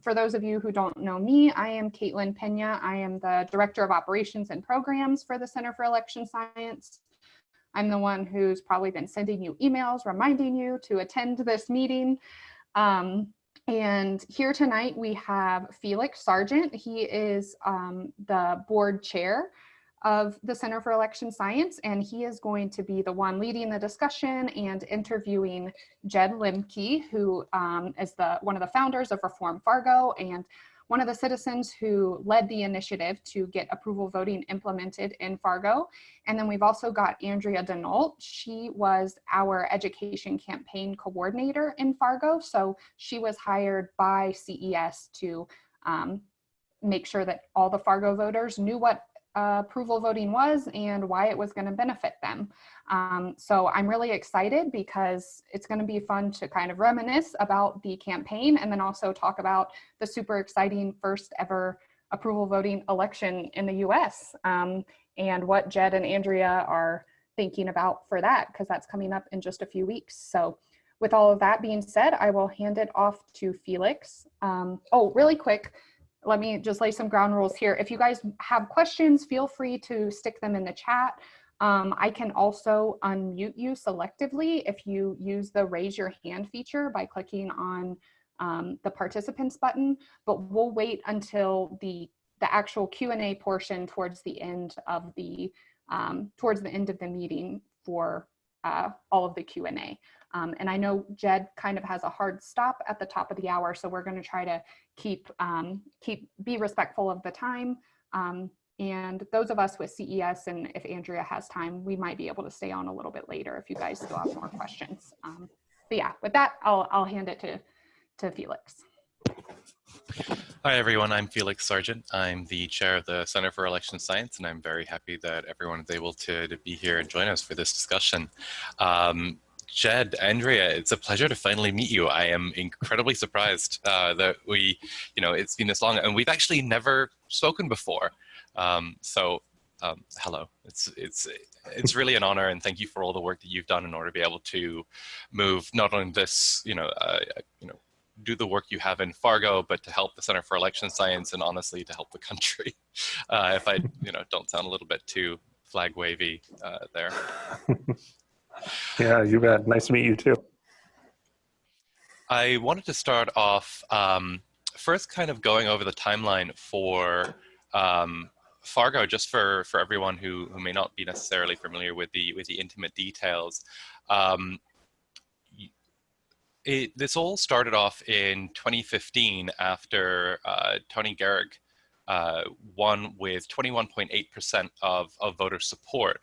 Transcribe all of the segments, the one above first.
for those of you who don't know me, I am Caitlin Pena. I am the Director of Operations and Programs for the Center for Election Science. I'm the one who's probably been sending you emails reminding you to attend this meeting. Um, and here tonight we have Felix Sargent. He is um, the board chair of the Center for Election Science, and he is going to be the one leading the discussion and interviewing Jed Limke, who um, is the one of the founders of Reform Fargo and one of the citizens who led the initiative to get approval voting implemented in Fargo. And then we've also got Andrea Denault. She was our education campaign coordinator in Fargo. So she was hired by CES to um, make sure that all the Fargo voters knew what approval voting was and why it was going to benefit them. Um, so I'm really excited because it's going to be fun to kind of reminisce about the campaign and then also talk about the super exciting first ever approval voting election in the US um, and what Jed and Andrea are thinking about for that because that's coming up in just a few weeks. So with all of that being said, I will hand it off to Felix. Um, oh, really quick, let me just lay some ground rules here. If you guys have questions, feel free to stick them in the chat. Um, I can also unmute you selectively if you use the raise your hand feature by clicking on um, the participants button, but we'll wait until the, the actual Q&A portion towards the end of the, um, towards the end of the meeting for uh, all of the Q&A. Um, and I know Jed kind of has a hard stop at the top of the hour, so we're going to try to keep um, keep be respectful of the time. Um, and those of us with CES and if Andrea has time, we might be able to stay on a little bit later if you guys still have more questions. Um, but yeah, with that, I'll I'll hand it to to Felix. Hi everyone, I'm Felix Sargent. I'm the chair of the Center for Election Science and I'm very happy that everyone is able to, to be here and join us for this discussion. Jed, Andrea, it's a pleasure to finally meet you. I am incredibly surprised uh, that we, you know, it's been this long and we've actually never spoken before. Um, so um, hello, it's, it's, it's really an honor and thank you for all the work that you've done in order to be able to move not only this, you know, uh, you know, do the work you have in Fargo, but to help the Center for Election Science and honestly to help the country. Uh, if I, you know, don't sound a little bit too flag wavy uh, there. Yeah, you bet. Nice to meet you too. I wanted to start off um, first kind of going over the timeline for um, Fargo, just for, for everyone who, who may not be necessarily familiar with the, with the intimate details. Um, it, this all started off in 2015 after uh, Tony Garrick uh, won with 21.8% of, of voter support.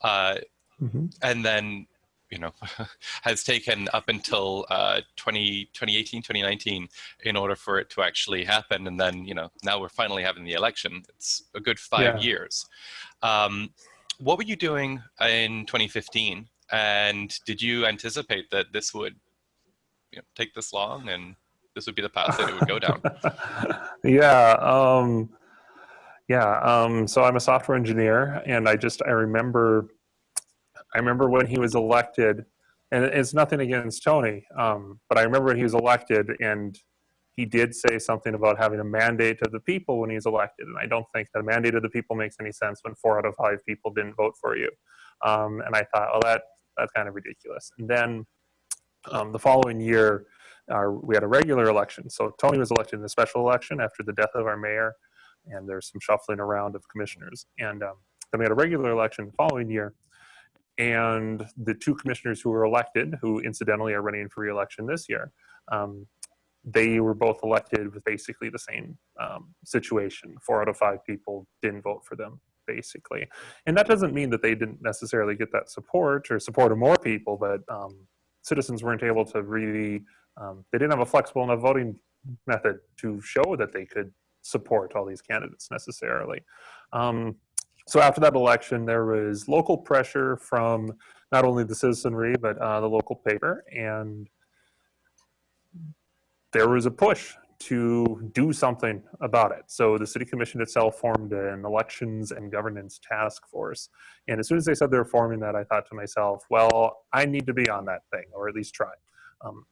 Uh, Mm -hmm. And then, you know, has taken up until uh, 20, 2018, 2019 in order for it to actually happen. And then, you know, now we're finally having the election. It's a good five yeah. years. Um, what were you doing in 2015? And did you anticipate that this would you know, take this long and this would be the path that it would go down? yeah. Um, yeah. Um, so I'm a software engineer and I just, I remember I remember when he was elected, and it's nothing against Tony, um, but I remember when he was elected and he did say something about having a mandate of the people when he's elected. And I don't think that a mandate of the people makes any sense when four out of five people didn't vote for you. Um, and I thought, well, that that's kind of ridiculous. And then um, the following year, we had a regular election. So Tony was elected in a special election after the death of our mayor, and there's some shuffling around of commissioners. And um, then we had a regular election the following year, and the two commissioners who were elected, who incidentally are running for re-election this year, um, they were both elected with basically the same um, situation. Four out of five people didn't vote for them, basically. And that doesn't mean that they didn't necessarily get that support or support of more people, but um, citizens weren't able to really, um, they didn't have a flexible enough voting method to show that they could support all these candidates necessarily. Um, so after that election, there was local pressure from not only the citizenry, but uh, the local paper. And there was a push to do something about it. So the city commission itself formed an elections and governance task force. And as soon as they said they were forming that, I thought to myself, well, I need to be on that thing, or at least try. Um,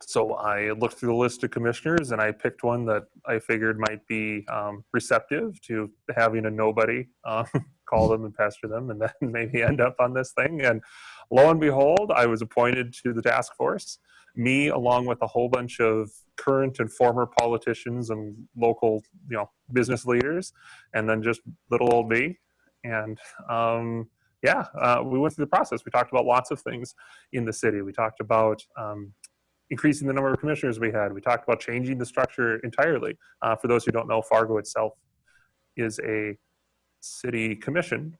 so I looked through the list of commissioners and I picked one that I figured might be um, receptive to having a nobody uh, call them and pester them and then maybe end up on this thing. And lo and behold, I was appointed to the task force. Me, along with a whole bunch of current and former politicians and local, you know, business leaders, and then just little old me. And um, yeah, uh, we went through the process. We talked about lots of things in the city. We talked about um, increasing the number of commissioners we had. We talked about changing the structure entirely. Uh, for those who don't know, Fargo itself is a city commission.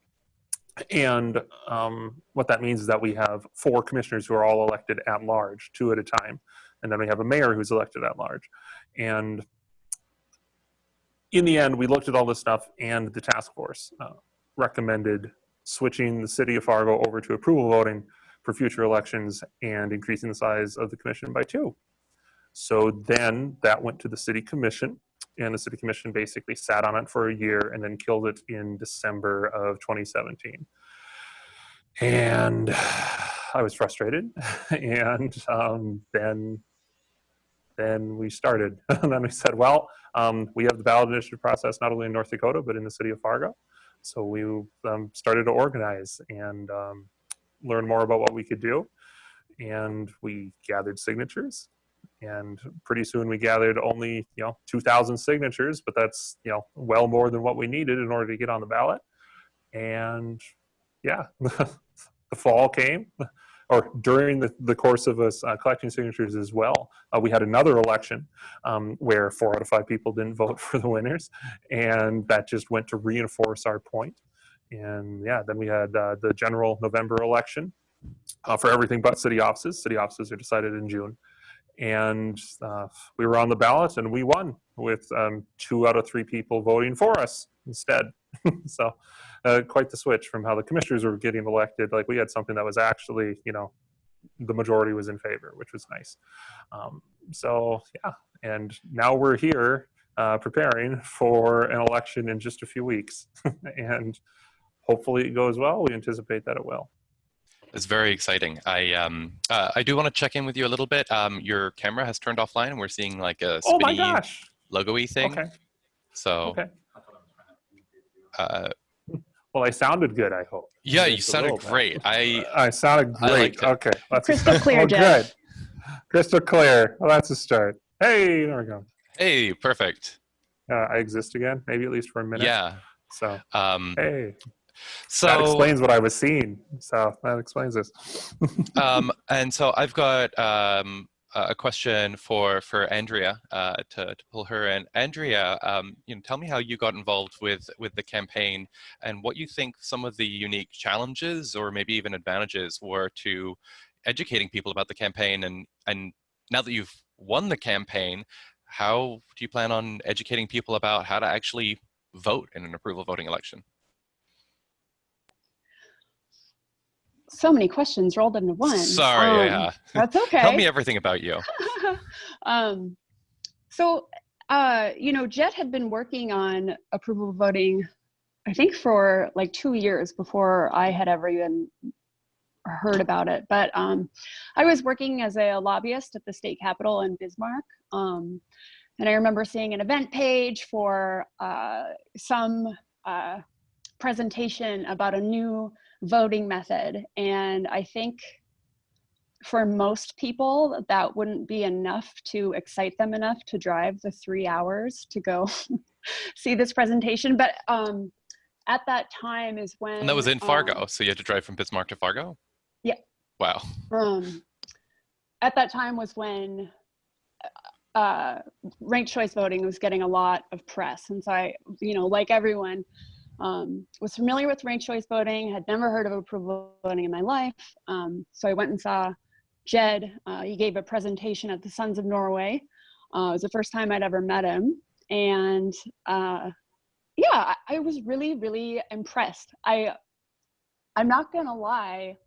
And um, what that means is that we have four commissioners who are all elected at large, two at a time. And then we have a mayor who's elected at large. And in the end, we looked at all this stuff and the task force uh, recommended switching the city of Fargo over to approval voting for future elections and increasing the size of the commission by two. So then that went to the city commission and the city commission basically sat on it for a year and then killed it in December of 2017. And I was frustrated and um, then then we started. and then we said, well, um, we have the ballot initiative process not only in North Dakota, but in the city of Fargo. So we um, started to organize and um, learn more about what we could do. And we gathered signatures. And pretty soon we gathered only, you know, 2,000 signatures, but that's, you know, well more than what we needed in order to get on the ballot. And yeah, the fall came or during the, the course of us uh, collecting signatures as well, uh, we had another election um, where four out of five people didn't vote for the winners. And that just went to reinforce our point. And yeah, then we had uh, the general November election uh, for everything but city offices. City offices are decided in June. And uh, we were on the ballot and we won with um, two out of three people voting for us instead. so uh, quite the switch from how the commissioners were getting elected. Like we had something that was actually, you know, the majority was in favor, which was nice. Um, so yeah, and now we're here uh, preparing for an election in just a few weeks, and hopefully it goes well. We anticipate that it will. It's very exciting. I um uh, I do want to check in with you a little bit. Um, your camera has turned offline, and we're seeing like a Oh my gosh! logo-y thing. Okay. So Okay. uh, Well, I sounded good. I hope. yeah, you Just a sounded great. I I sounded I great. liked okay, that's Crystal clear, oh, good. Crystal clear. Well, that's a start. Hey, there we go. hey, perfect. Uh, I exist again, maybe at least for a minute. Yeah. So Um, hey, so that explains what I was seeing. So that explains this. um, and so I've got um, a question for for Andrea uh, to, to pull her in. Andrea, um, you know, tell me how you got involved with with the campaign and what you think some of the unique challenges or maybe even advantages were to educating people about the campaign. And and now that you've won the campaign, how do you plan on educating people about how to actually vote in an approval voting election? So many questions rolled into one. Sorry, Um, yeah. That's okay. Tell me everything about you. um, so, uh, you know, Jed had been working on approval voting, I think for like two years before I had ever even heard about it. But um, I was working as a lobbyist at the state capitol in Bismarck. Um, and I remember seeing an event page for uh, some uh, presentation about a new voting method. And I think for most people, that wouldn't be enough to excite them enough to drive the three hours to go see this presentation. But um, at that time is when. And that was in um, Fargo, so you had to drive from Bismarck to Fargo? Yeah. Wow. um, at that time was when uh, ranked choice voting was getting a lot of press. And so I, you know, like everyone, um, was familiar with ranked choice voting, had never heard of approval voting in my life. Um, so I went and saw Jed. Uh, he gave a presentation at the Sons of Norway. Uh, it was the first time I'd ever met him. And uh, yeah, I, I was really, really impressed. I, I'm not gonna lie,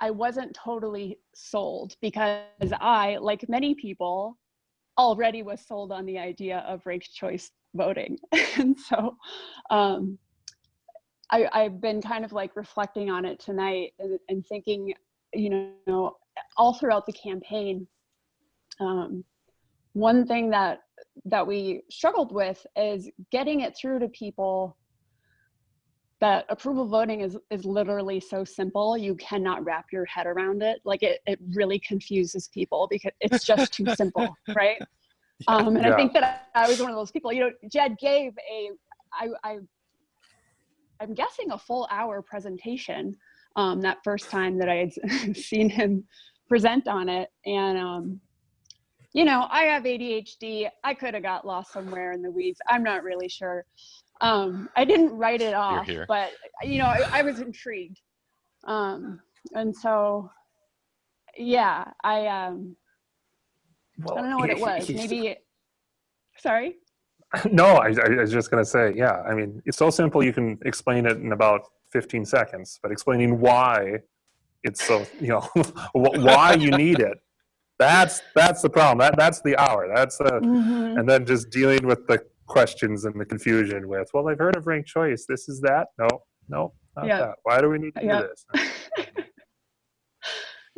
I wasn't totally sold because I, like many people, already was sold on the idea of ranked choice voting. and so um, I, I've been kind of like reflecting on it tonight and, and thinking, you know, all throughout the campaign, um, one thing that that we struggled with is getting it through to people that approval voting is is literally so simple you cannot wrap your head around it like it, it really confuses people because it's just too simple right um, and Yeah. i think that i was one of those people you know jed gave a i, I i'm guessing a full hour presentation um, that first time that i had seen him present on it. And um, you know i have adhd i could have got lost somewhere in the weeds. I'm not really sure. Um, i didn't write it off here. but you know I, I was intrigued. Um, and so yeah i um i don't know what it was maybe sorry No, I, I was just going to say, yeah. I mean, it's so simple you can explain it in about 15 seconds, but explaining why it's so, you know, why you need it. That's that's the problem. That that's the hour. That's the Mhm. and then just dealing with the questions and the confusion with, well, I've heard of ranked choice. This is that. No, no, not Yeah. that. Why do we need to Yeah. do this?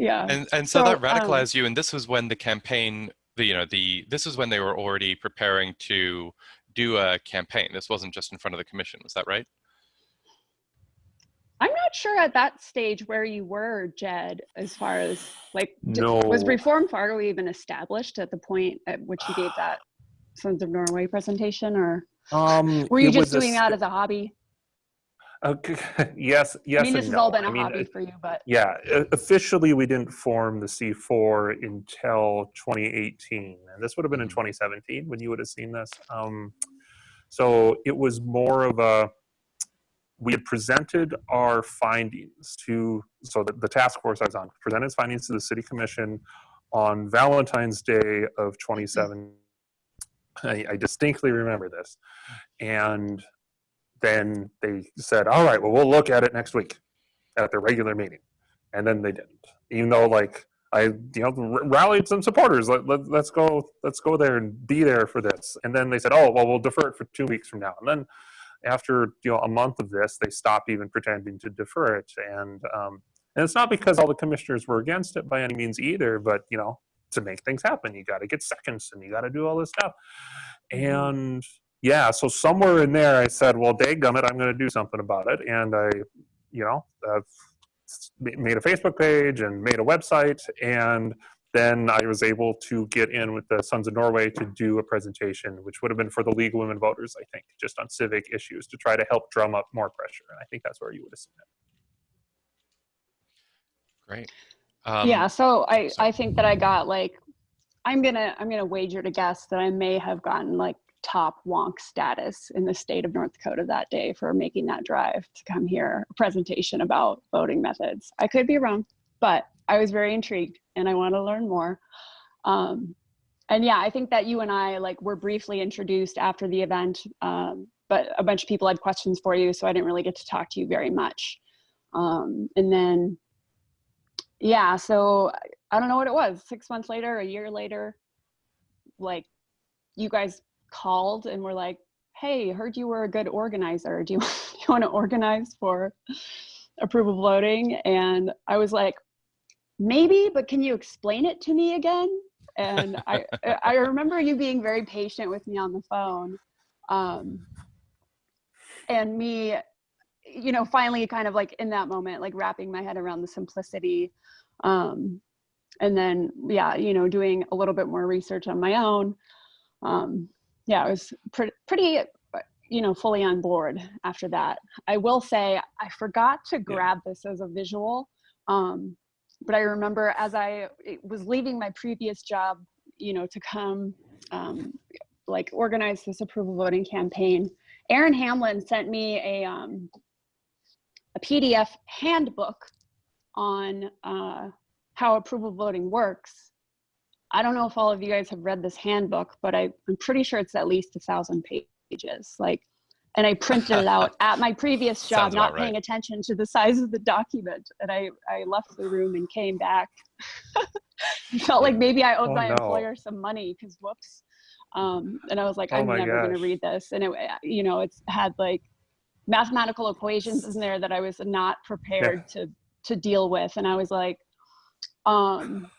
Yeah And and so, So, that um, radicalized you, and this was when the campaign, the you know the this is when they were already preparing to do a campaign. This wasn't just in front of the commission. Was that right? i'm not sure at that stage where you were jed as far as like d- No. was reform fargo even established at the point at which you gave that sons of norway presentation or Um, were you just doing that as a hobby Okay. yes, yes. i mean this has no. all been a I mean, hobby for you but Yeah, officially we didn't form the C4 until 2018, and this would have been in Mhm. 2017 when you would have seen this. Um, so it was more of a we had presented our findings to so the, the task force I was on presented its findings to the city commission on Valentine's Day of 27. I, I distinctly remember this, and then they said, "All right, well, we'll look at it next week." at their regular meeting, and then they didn't. Even though, like, I you know r- rallied some supporters. Let, let, let's go, let's go there and be there for this. And then they said, oh well, we'll defer it for two weeks from now. And then after you know a month of this, they stopped even pretending to defer it. And um, and it's not because all the commissioners were against it by any means either, but you know to make things happen, you got to get seconds and you got to do all this stuff. And yeah, so somewhere in there, I said, well, dadgummit, I'm going to do something about it. And I, you know, I've made a Facebook page and made a website. And then I was able to get in with the Sons of Norway to do a presentation, which would have been for the League of Women Voters, I think, just on civic issues to try to help drum up more pressure. And I think that's where you would have seen it. Great. Um, yeah so i sorry. i think that i got like i'm gonna i'm gonna wager to guess that i may have gotten like top wonk status in the state of north dakota that day for making that drive to come here a presentation about voting methods. I could be wrong but i was very intrigued and i want to learn more. Um, and yeah i think that you and i like were briefly introduced after the event um, but a bunch of people had questions for you so i didn't really get to talk to you very much. Um, and then yeah so i don't know what it was six months later a year later like you guys called and were like hey heard you were a good organizer. Do you, you want to organize for approval voting? And i was like maybe but can you explain it to me again? And i i remember you being very patient with me on the phone um, and me you know finally kind of like in that moment like wrapping my head around the simplicity um, and then yeah you know doing a little bit more research on my own um, yeah i was pretty pretty you know fully on board after that i will say i forgot to grab this as a visual um, but i remember as i was leaving my previous job you know to come um, like organize this approval voting campaign aaron hamlin sent me a um, a pdf handbook on uh, how approval voting works. I don't know if all of you guys have read this handbook, but I, I'm pretty sure it's at least a thousand pages. Like, and I printed it out at my previous job, not paying right. attention to the size of the document. And I, I left the room and came back. Felt like maybe I owed Oh, my no. employer some money because whoops. Um, and I was like, Oh I'm never going to read this. And it, you know, it's had like mathematical equations in there that I was not prepared to to deal with and i was like um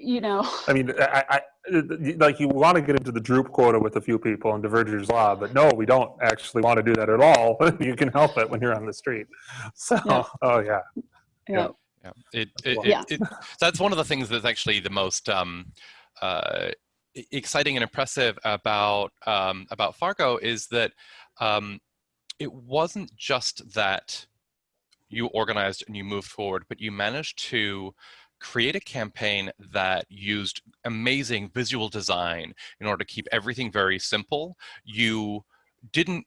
you know, I mean, I, I, like you want to get into the droop quota with a few people and Duverger's law, but no, we don't actually want to do that at all. you can help it when you're on the street. So, Yeah. oh yeah. yeah. Yeah, it, it, it, Yeah. it- that's one of the things that's actually the most um, uh, exciting and impressive about um, about Fargo is that um, it wasn't just that you organized and you moved forward, but you managed to create a campaign that used amazing visual design in order to keep everything very simple. You didn't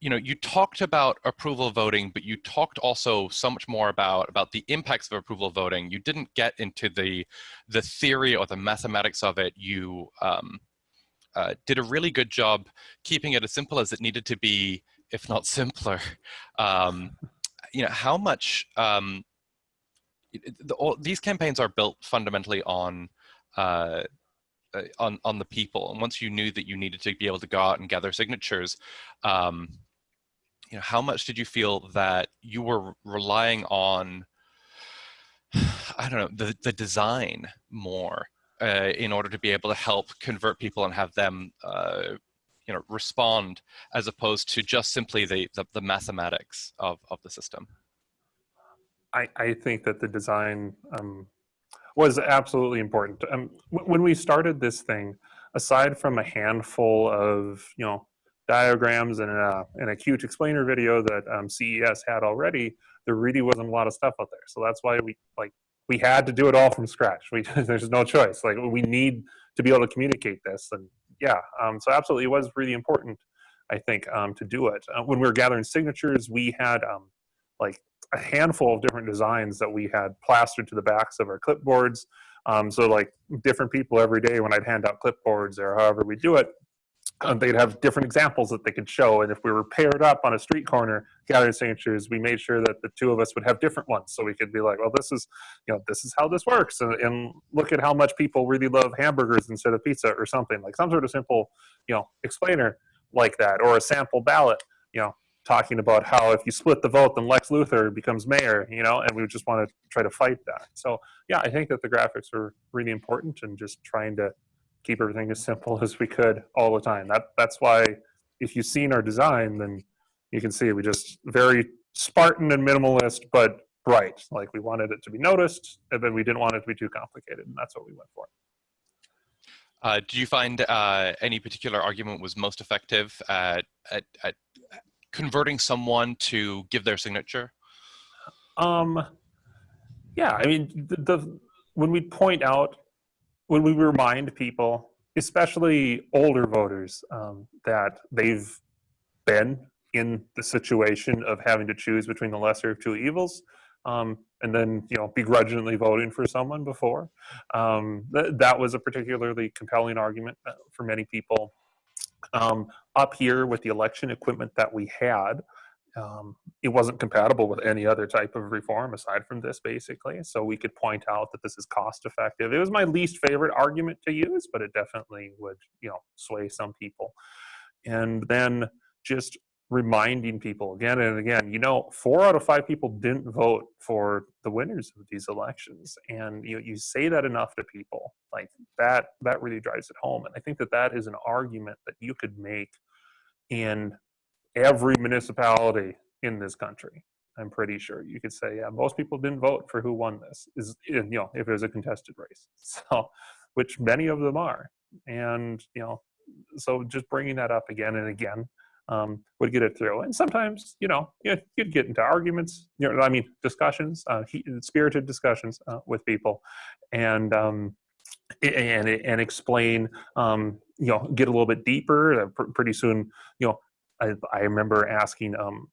you know you talked about approval voting but you talked also so much more about about the impacts of approval voting. You didn't get into the the theory or the mathematics of it. You um, uh, did a really good job keeping it as simple as it needed to be if not simpler. Um, you know how much um, the, all, these campaigns are built fundamentally on uh, uh, on on the people. And once you knew that you needed to be able to go out and gather signatures um, you know how much did you feel that you were relying on i don't know the, the design more uh, in order to be able to help convert people and have them uh, you know respond as opposed to just simply the the, the mathematics of, of the system I, I think that the design um, was absolutely important. Um, when we started this thing, aside from a handful of you know diagrams and a, and a cute explainer video that um, CES had already, there really wasn't a lot of stuff out there. So that's why we like we had to do it all from scratch. We there's no choice. Like we need to be able to communicate this, and yeah, um, so absolutely it was really important. I think um, to do it uh, when we were gathering signatures, we had um, like a handful of different designs that we had plastered to the backs of our clipboards. Um, so like different people every day when I'd hand out clipboards or however we do it, um, they'd have different examples that they could show. And if we were paired up on a street corner gathering signatures, we made sure that the two of us would have different ones. So we could be like, well, this is, you know, this is how this works. And, and look at how much people really love hamburgers instead of pizza or something like some sort of simple, you know, explainer like that or a sample ballot, you know, talking about how if you split the vote, then Lex Luthor becomes mayor, you know, and we just want to try to fight that. So yeah, I think that the graphics are really important and just trying to keep everything as simple as we could all the time. That that's why if you've seen our design, then you can see we just very Spartan and minimalist, but bright. Like we wanted it to be noticed, and then we didn't want it to be too complicated, and that's what we went for. uh, do you find uh, any particular argument was most effective at, at, at converting someone to give their signature Um, yeah, I mean, the, the when we point out, when we remind people, especially older voters, um, that they've been in the situation of having to choose between the lesser of two evils, um, and then you know begrudgingly voting for someone before, um, th- that was a particularly compelling argument uh, for many people. Um, up here with the election equipment that we had, um, it wasn't compatible with any other type of reform aside from this basically. So we could point out that this is cost effective. It was my least favorite argument to use but it definitely would you know sway some people. And then just reminding people again and again you know four out of five people didn't vote for the winners of these elections and you you say that enough to people like that that really drives it home and i think that that is an argument that you could make in every municipality in this country. I'm pretty sure you could say, yeah, most people didn't vote for who won this. Is you know, if it was a contested race, so which many of them are, and you know, so just bringing that up again and again um, would get it through. And sometimes, you know, you, you'd get into arguments. You know, I mean, discussions, uh, he, spirited discussions uh, with people, and um, and and explain, um, you know, get a little bit deeper. Uh, pretty soon, you know, I, I remember asking um,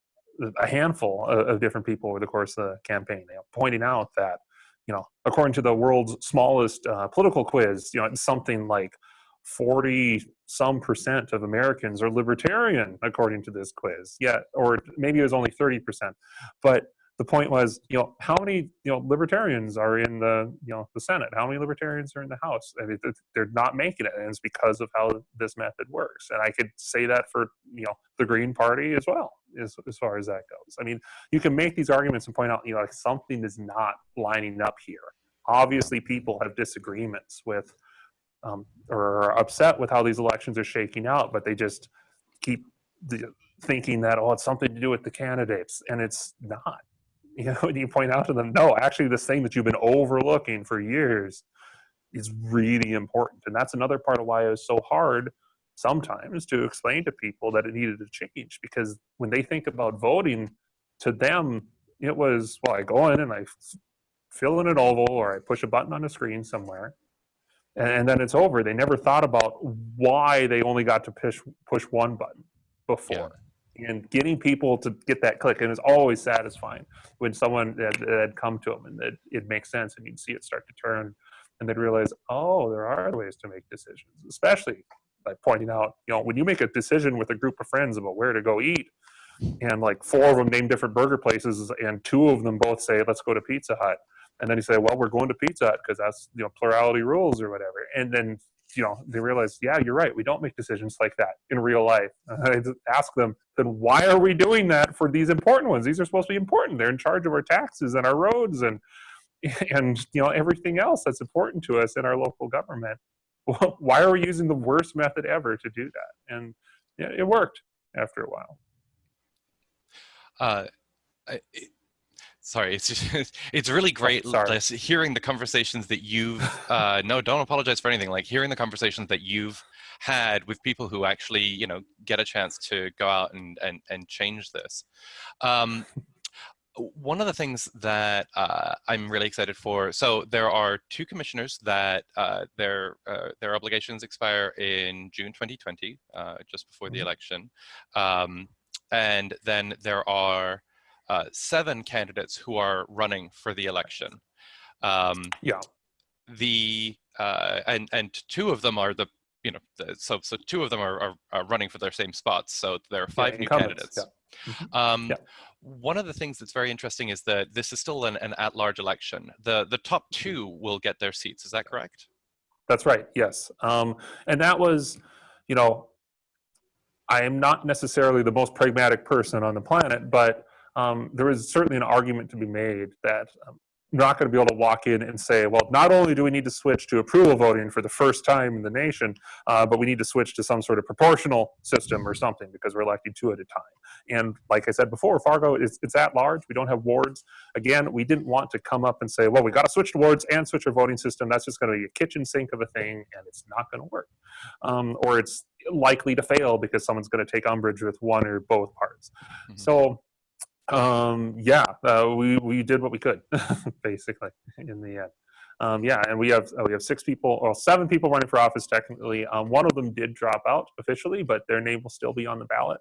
a handful of, of different people over the course of the campaign, you know, pointing out that, you know, according to the world's smallest uh, political quiz, you know, it's something like 40 some percent of Americans are libertarian, according to this quiz. Yeah, or maybe it was only 30 percent. But the point was, you know, how many, you know, libertarians are in the, you know, the Senate? How many libertarians are in the House? I mean, they're not making it, and it's because of how this method works. And I could say that for, you know, the Green Party as well, as, as far as that goes. I mean, you can make these arguments and point out, you know, like something is not lining up here. obviously people have disagreements with um, or are upset with how these elections are shaking out, but they just keep the, thinking that oh, it's something to do with the candidates, and it's not. You know, you point out to them, no, actually, this thing that you've been overlooking for years is really important, and that's another part of why it was so hard sometimes to explain to people that it needed to change because when they think about voting, to them it was well, I go in and I fill in an oval or I push a button on a screen somewhere and then it's over. They never thought about why they only got to push push one button before. And getting people to get that click, and it's always satisfying when someone had, had come to them and that it makes sense, and you'd see it start to turn, and they'd realize, oh, there are ways to make decisions, especially by pointing out, you know, when you make a decision with a group of friends about where to go eat, and like four of them name different burger places, and two of them both say, let's go to Pizza Hut and then you say, well, we're going to Pizza because that's you know plurality rules or whatever. And then you know they realize, yeah, you're right. We don't make decisions like that in real life. I ask them, then why are we doing that for these important ones? These are supposed to be important. They're in charge of our taxes and our roads and and you know everything else that's important to us in our local government. why are we using the worst method ever to do that? And it worked after a while. Uh, it, sorry it's just, it's really oh, great oh, hearing the conversations that you've uh, no don't apologize for anything like hearing the conversations that you've had with people who actually you know get a chance to go out and and, and change this. Um, one of the things that uh, I'm really excited for, so there are two commissioners that uh, their uh, their obligations expire in June 2020, uh, just before the mm-hmm. election, um, and then there are uh, seven candidates who are running for the election. Um, yeah. The uh, and and two of them are the you know the, so so two of them are, are, are, running for their same spots. So there are five yeah, new candidates. Yeah. Mm -hmm. um, yeah. One of the things that's very interesting is that this is still an, an at-large election. The the top two will get their seats. Is that correct? That's right. Yes. Um, and that was, you know, I am not necessarily the most pragmatic person on the planet, but um, there is certainly an argument to be made that um, you're not going to be able to walk in and say, well, not only do we need to switch to approval voting for the first time in the nation, uh, but we need to switch to some sort of proportional system or something because we're electing two at a time. And like I said before, Fargo, is it's at large. We don't have wards. Again, we didn't want to come up and say, well, we got to switch to wards and switch our voting system. That's just going to be a kitchen sink of a thing, and it's not going to work. Um, or it's likely to fail because someone's going to take umbrage with one or both parts. Mm -hmm. So um, yeah, uh, we we did what we could, basically, in the end. Um, yeah, and we have uh, we have six people, or seven people running for office technically. Um, one of them did drop out officially, but their name will still be on the ballot.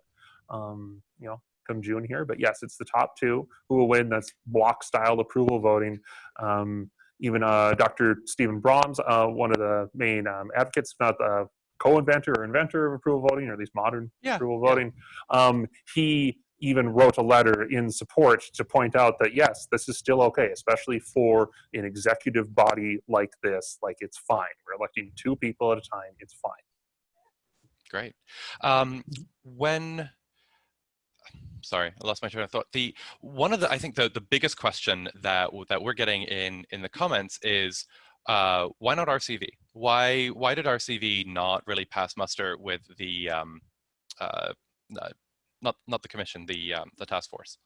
Um, you know, come June here. But yes, it's the top two who will win. That's block style approval voting. Um, even uh, Dr. Steven Brams, uh, one of the main um, advocates, not the co-inventor or inventor of approval voting, or at least modern yeah, approval voting, um, he even wrote a letter in support to point out that yes, this is still okay, especially for an executive body like this. Like it's fine. We're electing two people at a time. It's fine. Great. Um, when sorry, I lost my train of thought. The one of the I think the the biggest question that that we're getting in in the comments is uh, why not RCV? Why why did RCV not really pass muster with the um, uh, uh not not the commission, the um, the task force.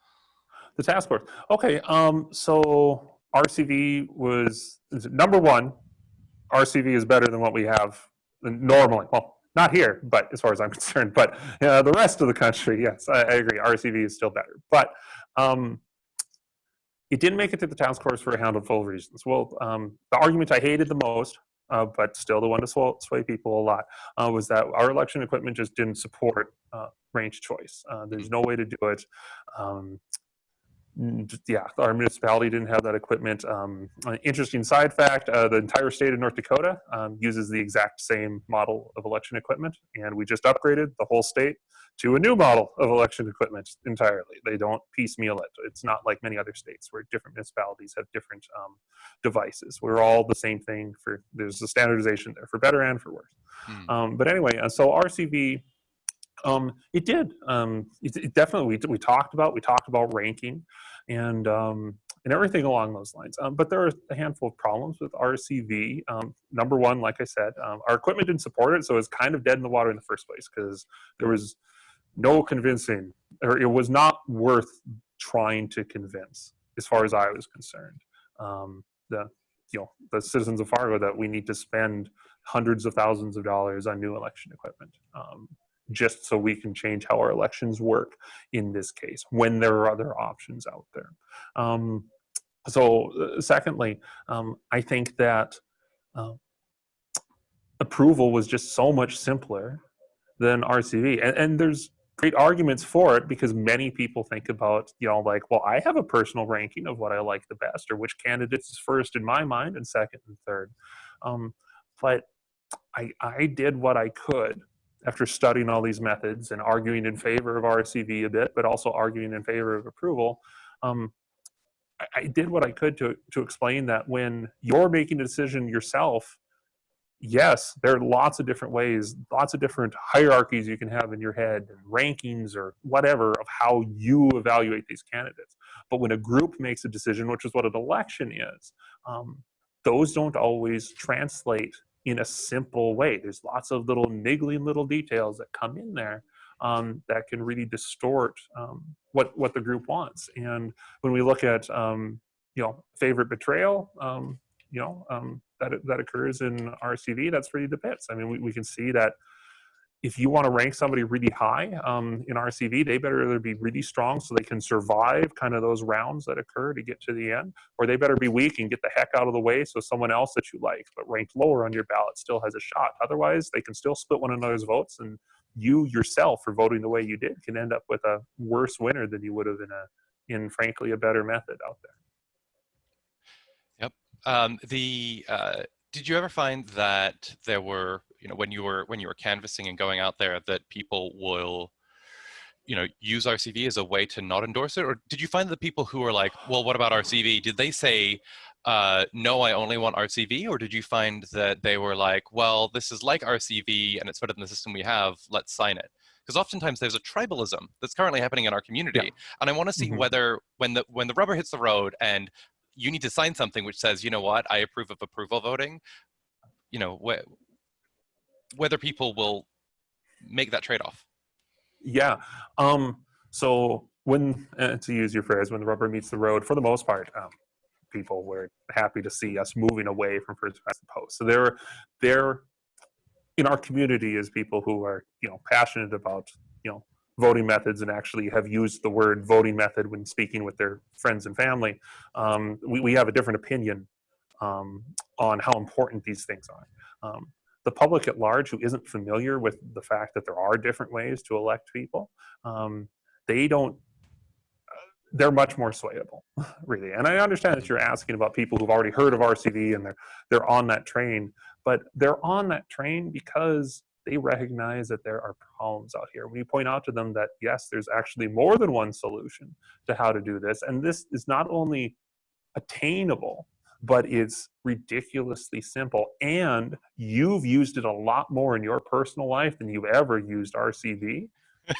The task force. Okay, um, so RCV was number one. RCV is better than what we have normally. Well, not here, but as far as I'm concerned, but uh, the rest of the country, yes, I, I agree. RCV is still better, but um, it didn't make it to the task force for a handful of reasons. Well, um, the argument I hated the most uh, but still the one to sway people a lot, uh, was that our election equipment just didn't support uh, ranked choice. Uh, there's no way to do it. Um, yeah, our municipality didn't have that equipment. Um, interesting side fact, uh, the entire state of North Dakota um, uses the exact same model of election equipment, and we just upgraded the whole state to a new model of election equipment entirely. They don't piecemeal it. It's not like many other states where different municipalities have different um, devices. We're all the same thing for, there's a standardization there for better and for worse. Hmm. Um, but anyway, uh, so RCV, um, it did. Um, it, it, definitely, we, we talked about, we talked about ranking and um, and everything along those lines. Um, but there are a handful of problems with RCV. Um, number one, like I said, um, our equipment didn't support it, so it's kind of dead in the water in the first place because there was no convincing, or it was not worth trying to convince, as far as I was concerned. Um, the you know the citizens of Fargo that we need to spend hundreds of thousands of dollars on new election equipment um, just so we can change how our elections work in this case when there are other options out there. Um, so uh, secondly, um, I think that uh, approval was just so much simpler than RCV. And, and there's great arguments for it because many people think about, you know, like, well, I have a personal ranking of what I like the best or which candidates is first in my mind and second and third. Um, but I, I did what I could after studying all these methods and arguing in favor of RCV a bit, but also arguing in favor of approval. Um, I, I did what I could to, to explain that when you're making a decision yourself, yes, there are lots of different ways, lots of different hierarchies you can have in your head, and rankings or whatever of how you evaluate these candidates. But when a group makes a decision, which is what an election is, um, those don't always translate in a simple way. There's lots of little niggling little details that come in there um, that can really distort um, what what the group wants. And when we look at um, you know favorite betrayal, um, you know um, that that occurs in RCV, that's really the bits. I mean, we, we can see that if you want to rank somebody really high um, in RCV, they better either be really strong so they can survive kind of those rounds that occur to get to the end, or they better be weak and get the heck out of the way so someone else that you like but ranked lower on your ballot still has a shot. Otherwise, they can still split one another's votes, and you yourself, for voting the way you did, can end up with a worse winner than you would have in a in frankly a better method out there. Yep. Um, the uh, did you ever find that there were you know when you were when you were canvassing and going out there that people will you know use RCV as a way to not endorse it? Or did you find the people who were like well what about RCV did they say uh, no I only want RCV or did you find that they were like well this is like RCV and it's better than the system we have. Let's sign it. Because oftentimes there's a tribalism that's currently happening in our community yeah. and I want to see mm -hmm. whether when the when the rubber hits the road and you need to sign something which says you know what? I approve of approval voting. You know wh whether people will make that trade-off. Yeah. Um, so when, uh, to use your phrase, when the rubber meets the road, for the most part, um, people were happy to see us moving away from first past the post. So they're, they're in our community as people who are, you know, passionate about, you know, voting methods and actually have used the word voting method when speaking with their friends and family. Um, we, we have a different opinion um, on how important these things are. Um, the public at large who isn't familiar with the fact that there are different ways to elect people, um, they don't, uh, they're much more swayable, really. And I understand that you're asking about people who've already heard of RCV and they're, they're on that train, but they're on that train because they recognize that there are problems out here. We point out to them that, yes, there's actually more than one solution to how to do this. And this is not only attainable, but it's ridiculously simple. And you've used it a lot more in your personal life than you've ever used RCV.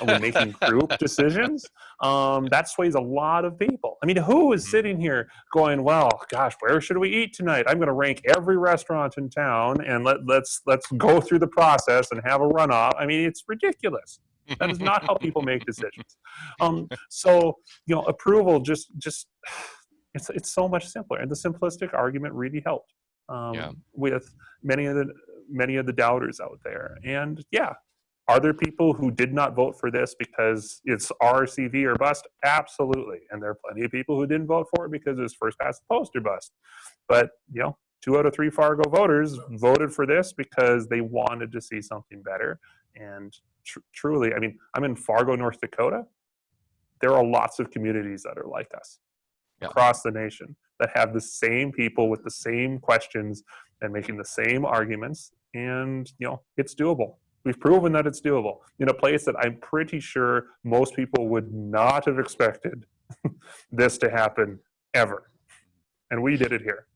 and when making group decisions, um, that sways a lot of people. I mean, who is mm-hmm. sitting here going, "Well, gosh, where should we eat tonight? I'm going to rank every restaurant in town, and let, let's let's go through the process and have a runoff." I mean, it's ridiculous. That is not how people make decisions. Um, so, you know, approval just just it's it's so much simpler, and the simplistic argument really helped um, yeah. with many of the many of the doubters out there. And yeah, are there people who did not vote for this because it's RCV or bust? Absolutely, and there are plenty of people who didn't vote for it because it's first past the post or bust. But you know, two out of three Fargo voters voted for this because they wanted to see something better. And tr truly, I mean, I'm in Fargo, North Dakota. There are lots of communities that are like us yeah. across the nation that have the same people with the same questions and making the same arguments and you know it's doable. We've proven that it's doable in a place that i'm pretty sure most people would not have expected this to happen ever. And we did it here.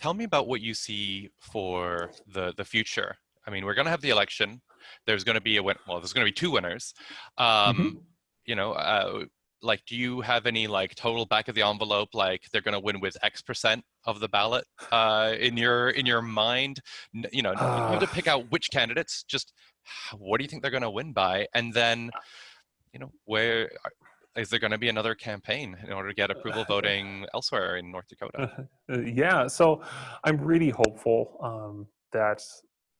Tell me about what you see for the the future. I mean we're going to have the election. There's going to be a win well there's going to be two winners. Um, mm -hmm. you know uh, like, do you have any like total back of the envelope, like they're going to win with X percent of the ballot uh, in your in your mind? You know, you have to Uh. pick out which candidates. Just what do you think they're going to win by? And then, you know, where is there going to be another campaign in order to get approval voting elsewhere in North Dakota? Uh, yeah, so I'm really hopeful um, that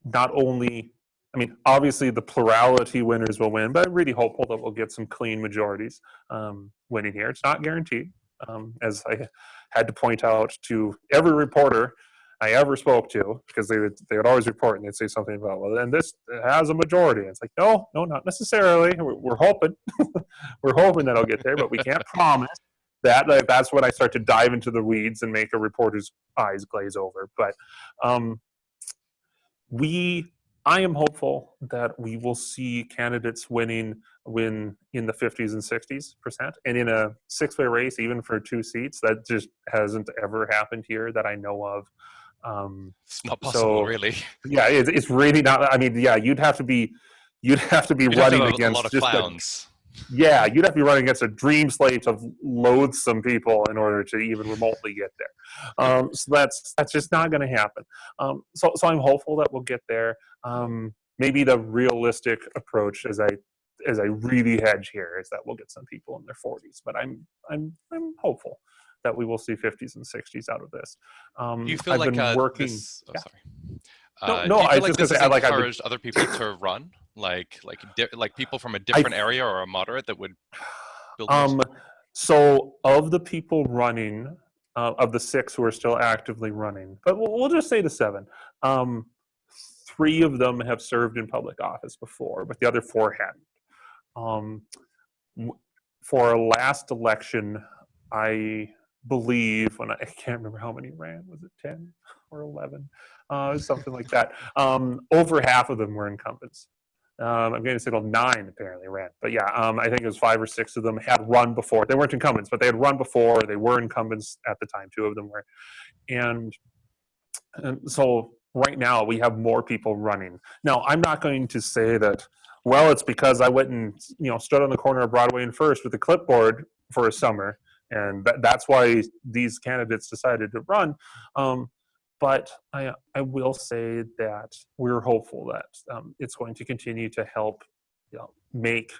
not only, I mean, obviously the plurality winners will win, but I'm really hopeful that we'll get some clean majorities um, winning here. It's not guaranteed, um, as I had to point out to every reporter I ever spoke to, because they would they would always report and they'd say something about, well, then this has a majority. It's like, no, no, not necessarily. We're, we're hoping, we're hoping that I'll get there, but we can't promise that like, that's when I start to dive into the weeds and make a reporter's eyes glaze over. But um, we, I am hopeful that we will see candidates winning win in the 50s and 60s percent, and in a six-way race, even for two seats, that just hasn't ever happened here that I know of. Um, It's not possible, So, really. yeah, it's, it's really not. I mean, yeah, you'd have to be, you'd have to be You'd running have against lot of just clowns. Yeah, you'd have to be running against a dream slate of loathsome people in order to even remotely get there. Um, so that's that's just not going to happen. Um, so so I'm hopeful that we'll get there. Um, maybe the realistic approach, as I as I really hedge here, is that we'll get some people in their 40s. But I'm I'm I'm hopeful that we will see 50s and 60s out of this. Um, Do you feel I've like been uh, working. this? Oh, yeah. sorry. No, Uh, no, you I like just this say, I like- been- encouraged other people to run, like like like people from a different area or a moderate that would build. Um, so of the people running, uh, of the six who are still actively running, but we'll, we'll just say the seven. Um, three of them have served in public office before, but the other four hadn't. Um, for our last election, I believe when I, I can't remember how many ran. Was it ten or eleven? Uh, something like that. Um, over half of them were incumbents. Um, I'm going to say well, nine apparently ran, but yeah, um, I think it was five or six of them had run before. They weren't incumbents, but they had run before. They were incumbents at the time. Two of them were, and, and so right now we have more people running. Now I'm not going to say that. Well, it's because I went and you know stood on the corner of Broadway and First with a clipboard for a summer, and that, that's why these candidates decided to run. Um, but I, I will say that we're hopeful that um, it's going to continue to help you know, make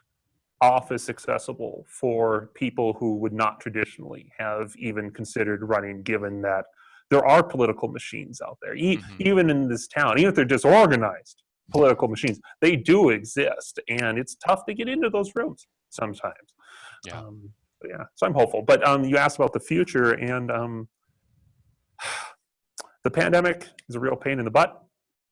office accessible for people who would not traditionally have even considered running, given that there are political machines out there, e- Mhm. even in this town, even if they're disorganized political machines, they do exist, and it's tough to get into those rooms sometimes. Yeah. Um, yeah. So I'm hopeful. But um, you asked about the future, and um, the pandemic is a real pain in the butt.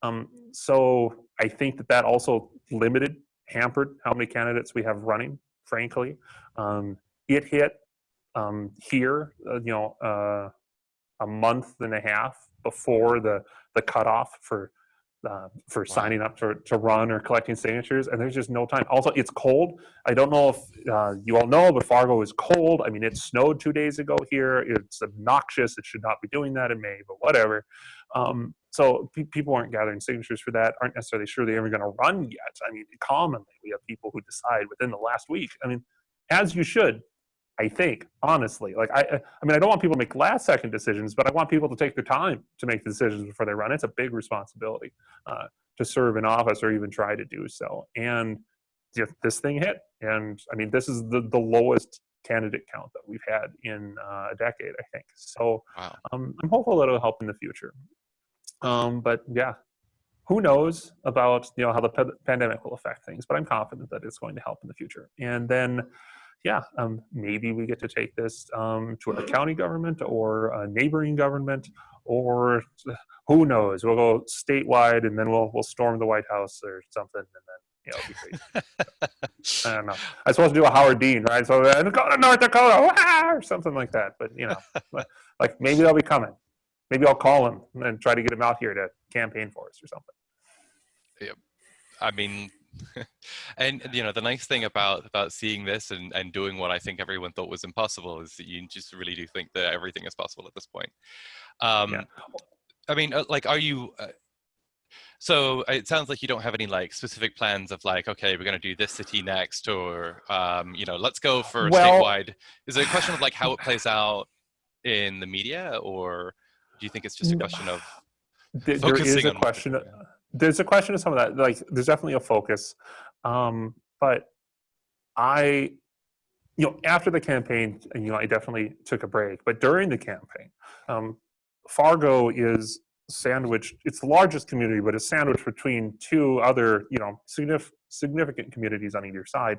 Um, so I think that that also limited, hampered how many candidates we have running. Frankly, um, it hit um, here, uh, you know, uh, a month and a half before the the cutoff for uh, for signing up to, to run or collecting signatures, and there's just no time. Also, it's cold. I don't know if uh, you all know, but Fargo is cold. I mean, it snowed two days ago here. It's obnoxious. It should not be doing that in May, but whatever. Um, so pe- people aren't gathering signatures for that, aren't necessarily sure they're ever going to run yet. I mean, commonly we have people who decide within the last week. I mean, as you should, I think, honestly. Like, I, I- mean, I don't want people to make last second decisions, but I want people to take their time to make the decisions before they run. It's a big responsibility uh, to serve in office or even try to do so. And yeah, this thing hit. And I mean, this is the, the lowest candidate count that we've had in uh, a decade, I think. So wow. um, I'm hopeful that it'll help in the future. Um, but yeah, who knows about you know how the pa- pandemic will affect things? But I'm confident that it's going to help in the future. And then, yeah, um, maybe we get to take this um, to a county government or a neighboring government, or who knows? We'll go statewide, and then we'll we'll storm the White House or something, and then. You know, it'll be crazy. I don't know. I was supposed to do a Howard Dean, right? So uh, go to North Dakota, wah! or something like that. But you know, like maybe they'll be coming. Maybe I'll call him and try to get him out here to campaign for us or something. I mean, and you know, the nice thing about about seeing this and and doing what I think everyone thought was impossible is that you just really do think that everything is possible at this point. Um, Yeah. I mean, uh, like, are you? Uh, So it sounds like you don't have any like specific plans of like, okay, we're going to do this city next, or um, you know, let's go for Well- statewide. Is it a question of like how it plays out in the media, or do you think it's just a question of There- there is a on question. doing? There's a question of some of that. Like, there's definitely a focus, um, but I, you know, after the campaign, you know, I definitely took a break. But during the campaign, um, Fargo is sandwiched. It's the largest community, but it's sandwiched between two other, you know, significant communities on either side,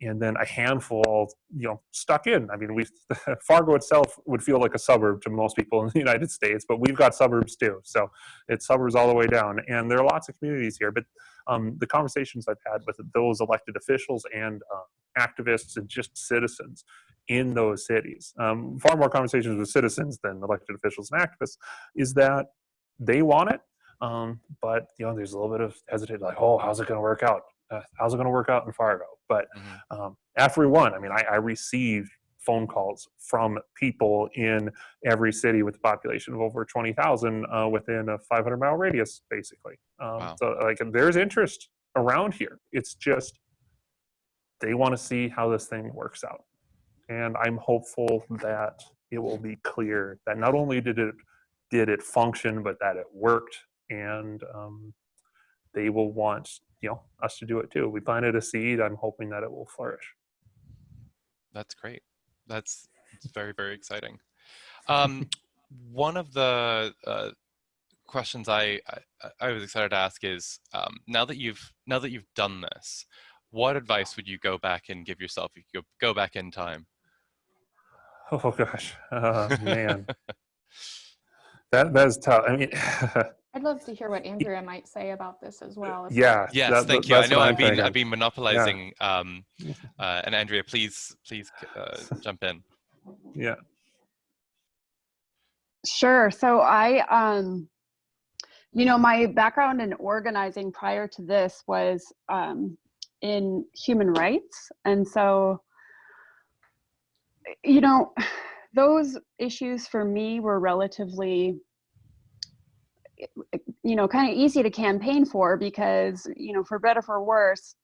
and then a handful, you know, stuck in. I mean, we Fargo itself would feel like a suburb to most people in the United States, but we've got suburbs too. So it's suburbs all the way down, and there are lots of communities here. But um, the conversations I've had with those elected officials and uh, activists and just citizens in those cities, um, far more conversations with citizens than elected officials and activists, is that they want it, um, but you know, there's a little bit of hesitation, like, oh, how's it going to work out? Uh, how's it going to work out in Fargo? But Mhm. um, after we won, I mean, I, I received phone calls from people in every city with a population of over 20,000 uh, within a 500 mile radius, basically. Um, Wow. So, like, there's interest around here. It's just they want to see how this thing works out. And I'm hopeful that it will be clear that not only did it did it function, but that it worked, and um, they will want you know us to do it too. We planted a seed. I'm hoping that it will flourish. That's great. That's, very, very exciting. Um, one of the uh, questions I, I I was excited to ask is um, now that you've now that you've done this, what advice would you go back and give yourself if you go back in time? Oh gosh, uh, man, that that is tough. I mean, I'd love to hear what Andrea might say about this as well. if yeah. Yes, that- thank you. I know I've been. I've been monopolizing, um, uh, and Andrea, please please uh, jump in. Yeah. Sure. So I, um, you know, my background in organizing prior to this was um, in human rights. And so, you know, those issues for me were relatively, you know, kind of easy to campaign for because, you know, for better for worse,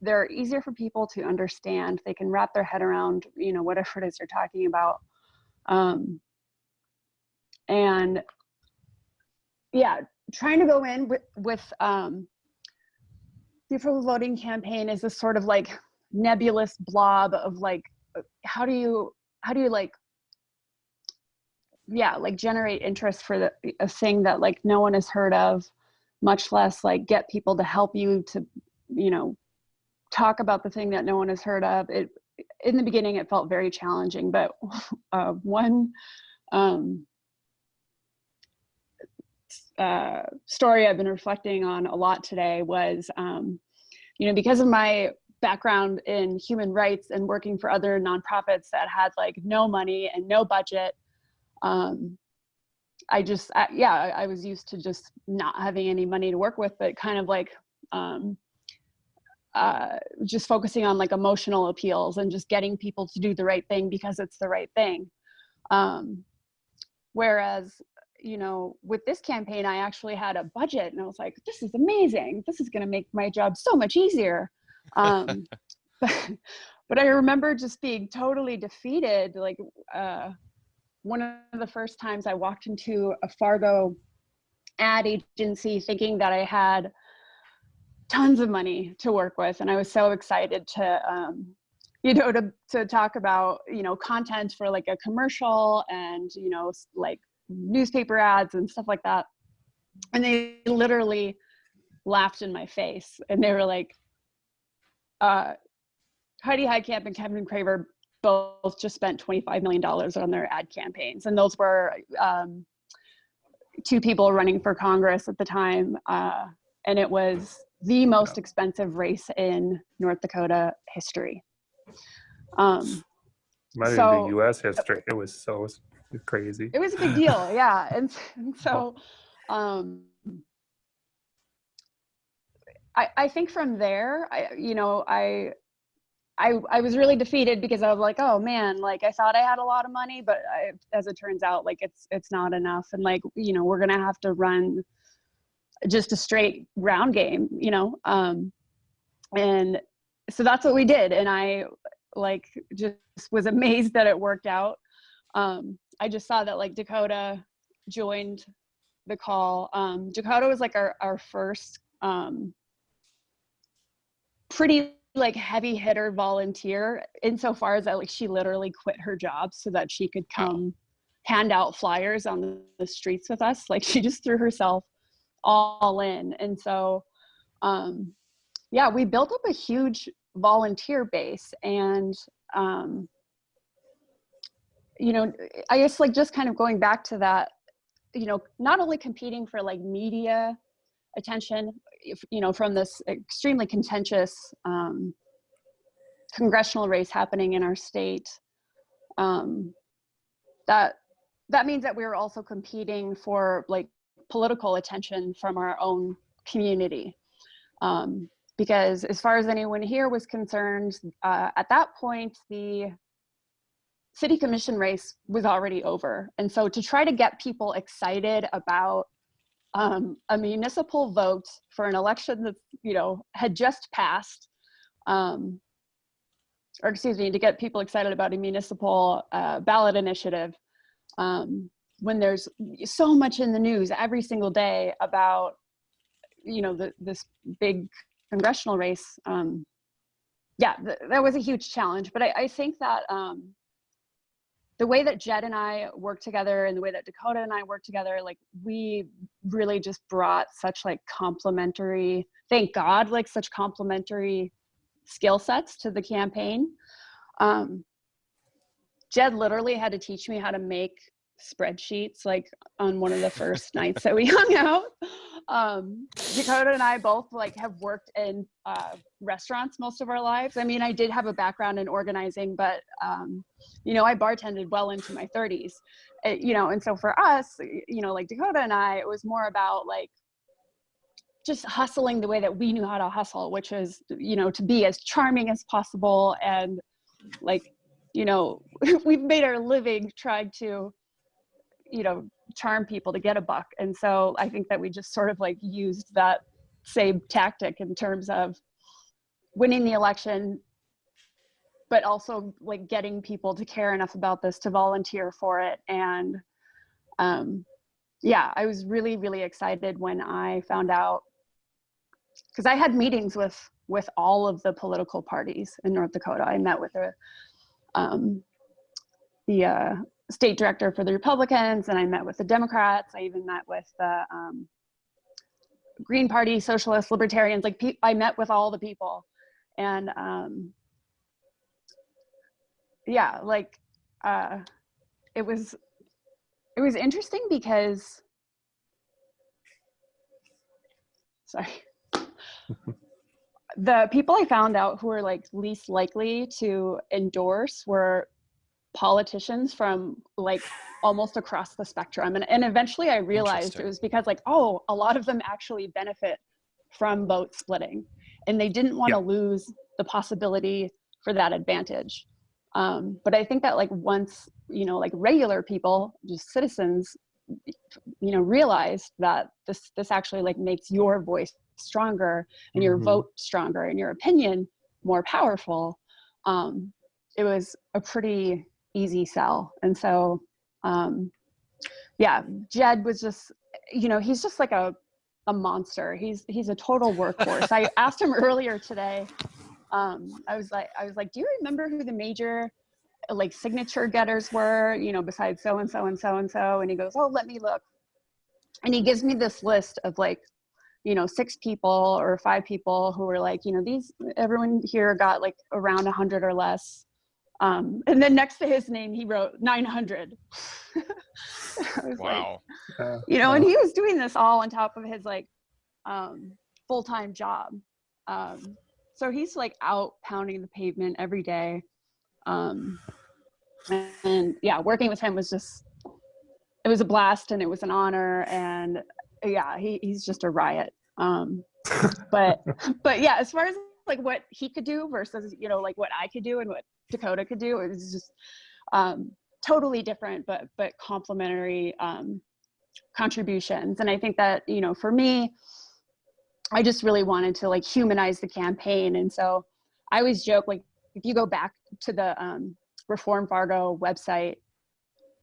they're easier for people to understand. They can wrap their head around, you know, whatever it is you're talking about. Um, and yeah trying to go in with with um the voting campaign is this sort of like nebulous blob of like how do you how do you like yeah like generate interest for the, a thing that like no one has heard of much less like get people to help you to you know talk about the thing that no one has heard of. It in the beginning it felt very challenging but uh, one um uh, story I've been reflecting on a lot today was, um, you know, because of my background in human rights and working for other nonprofits that had like no money and no budget, um, I just, I, yeah, I, I was used to just not having any money to work with, but kind of like, um, uh, just focusing on like emotional appeals and just getting people to do the right thing because it's the right thing. Um, whereas you know, with this campaign, I actually had a budget and I was like, this is amazing. This is going to make my job so much easier. Um, but, but I remember just being totally defeated. Like, uh, one of the first times I walked into a Fargo ad agency thinking that I had tons of money to work with. And I was so excited to, um, you know, to, to talk about, you know, content for like a commercial and, you know, like newspaper ads and stuff like that. And they literally laughed in my face and they were like, uh, Heidi Heitkamp and Kevin Cramer both just spent $25 million on their ad campaigns. And those were um, two people running for Congress at the time. Uh, and it was the most expensive race in North Dakota history. Um, So- U.S. history. It was so crazy. it was a big deal yeah and, and so um I, I think from there I you know I I I was really defeated because I was like oh man like I thought I had a lot of money but I, as it turns out like it's it's not enough and like you know we're gonna have to run just a straight round game, you know. Um, and so that's what we did, and I like just was amazed that it worked out. Um, I just saw that like Dakota joined the call. Um, Dakota was like our our first um, pretty like heavy hitter volunteer insofar as that like she literally quit her job so that she could come hand out flyers on the, the streets with us. Like she just threw herself all in. And so um yeah we built up a huge volunteer base and um you know i guess like just kind of going back to that you know not only competing for like media attention you know from this extremely contentious um, congressional race happening in our state um, that that means that we are also competing for like political attention from our own community. Um, because as far as anyone here was concerned uh, at that point the city commission race was already over. And so to try to get people excited about um, a municipal vote for an election that you know had just passed, um, or excuse me, to get people excited about a municipal uh, ballot initiative um, when there's so much in the news every single day about you know the, this big congressional race. Um, yeah, th that was a huge challenge, but I, I think that um, the way that Jed and I work together and the way that Dakota and I work together, like we really just brought such like complementary, thank God, like such complementary skill sets to the campaign. Um, Jed literally had to teach me how to make spreadsheets like on one of the first nights that we hung out. Um, Dakota and I both like have worked in uh, restaurants most of our lives. I mean, I did have a background in organizing, but um, you know, I bartended well into my 30s. It, you know, and so for us, you know, like Dakota and I, it was more about like just hustling the way that we knew how to hustle, which is, you know, to be as charming as possible and like, you know, we've made our living trying to you know charm people to get a buck. And so i think that we just sort of like used that same tactic in terms of winning the election but also like getting people to care enough about this to volunteer for it. And um yeah i was really really excited when i found out because i had meetings with with all of the political parties in north dakota. I met with the um the uh state director for the Republicans, and I met with the Democrats. I even met with the um, Green Party, Socialists, Libertarians. Like I met with all the people, and um, yeah, like uh, it was it was interesting because sorry. the people I found out who were like least likely to endorse were politicians from like almost across the spectrum and, and eventually i realized it was because like oh a lot of them actually benefit from vote splitting and they didn't want to yeah. lose the possibility for that advantage um, but i think that like once you know like regular people just citizens you know realized that this this actually like makes your voice stronger and your mm -hmm. vote stronger and your opinion more powerful um, it was a pretty easy sell. And so, um, yeah, Jed was just, you know, he's just like a, a monster. He's, he's a total workhorse. I asked him earlier today, um, I was like, I was like, do you remember who the major like signature getters were, you know, besides so-and-so and so-and-so? And he goes, oh, let me look. And he gives me this list of like, you know, six people or five people who were like, you know, these, everyone here got like around a hundred or less um, and then next to his name, he wrote 900. wow. Like, you know, and he was doing this all on top of his like um, full-time job. Um, so he's like out pounding the pavement every day. Um, and, and yeah, working with him was just, it was a blast and it was an honor. And yeah, he, he's just a riot. Um, but, but yeah, as far as like what he could do versus, you know, like what I could do and what Dakota could do. It was just um, totally different, but but complementary um, contributions. And I think that, you know, for me, I just really wanted to like humanize the campaign. And so I always joke, like, if you go back to the um, Reform Fargo website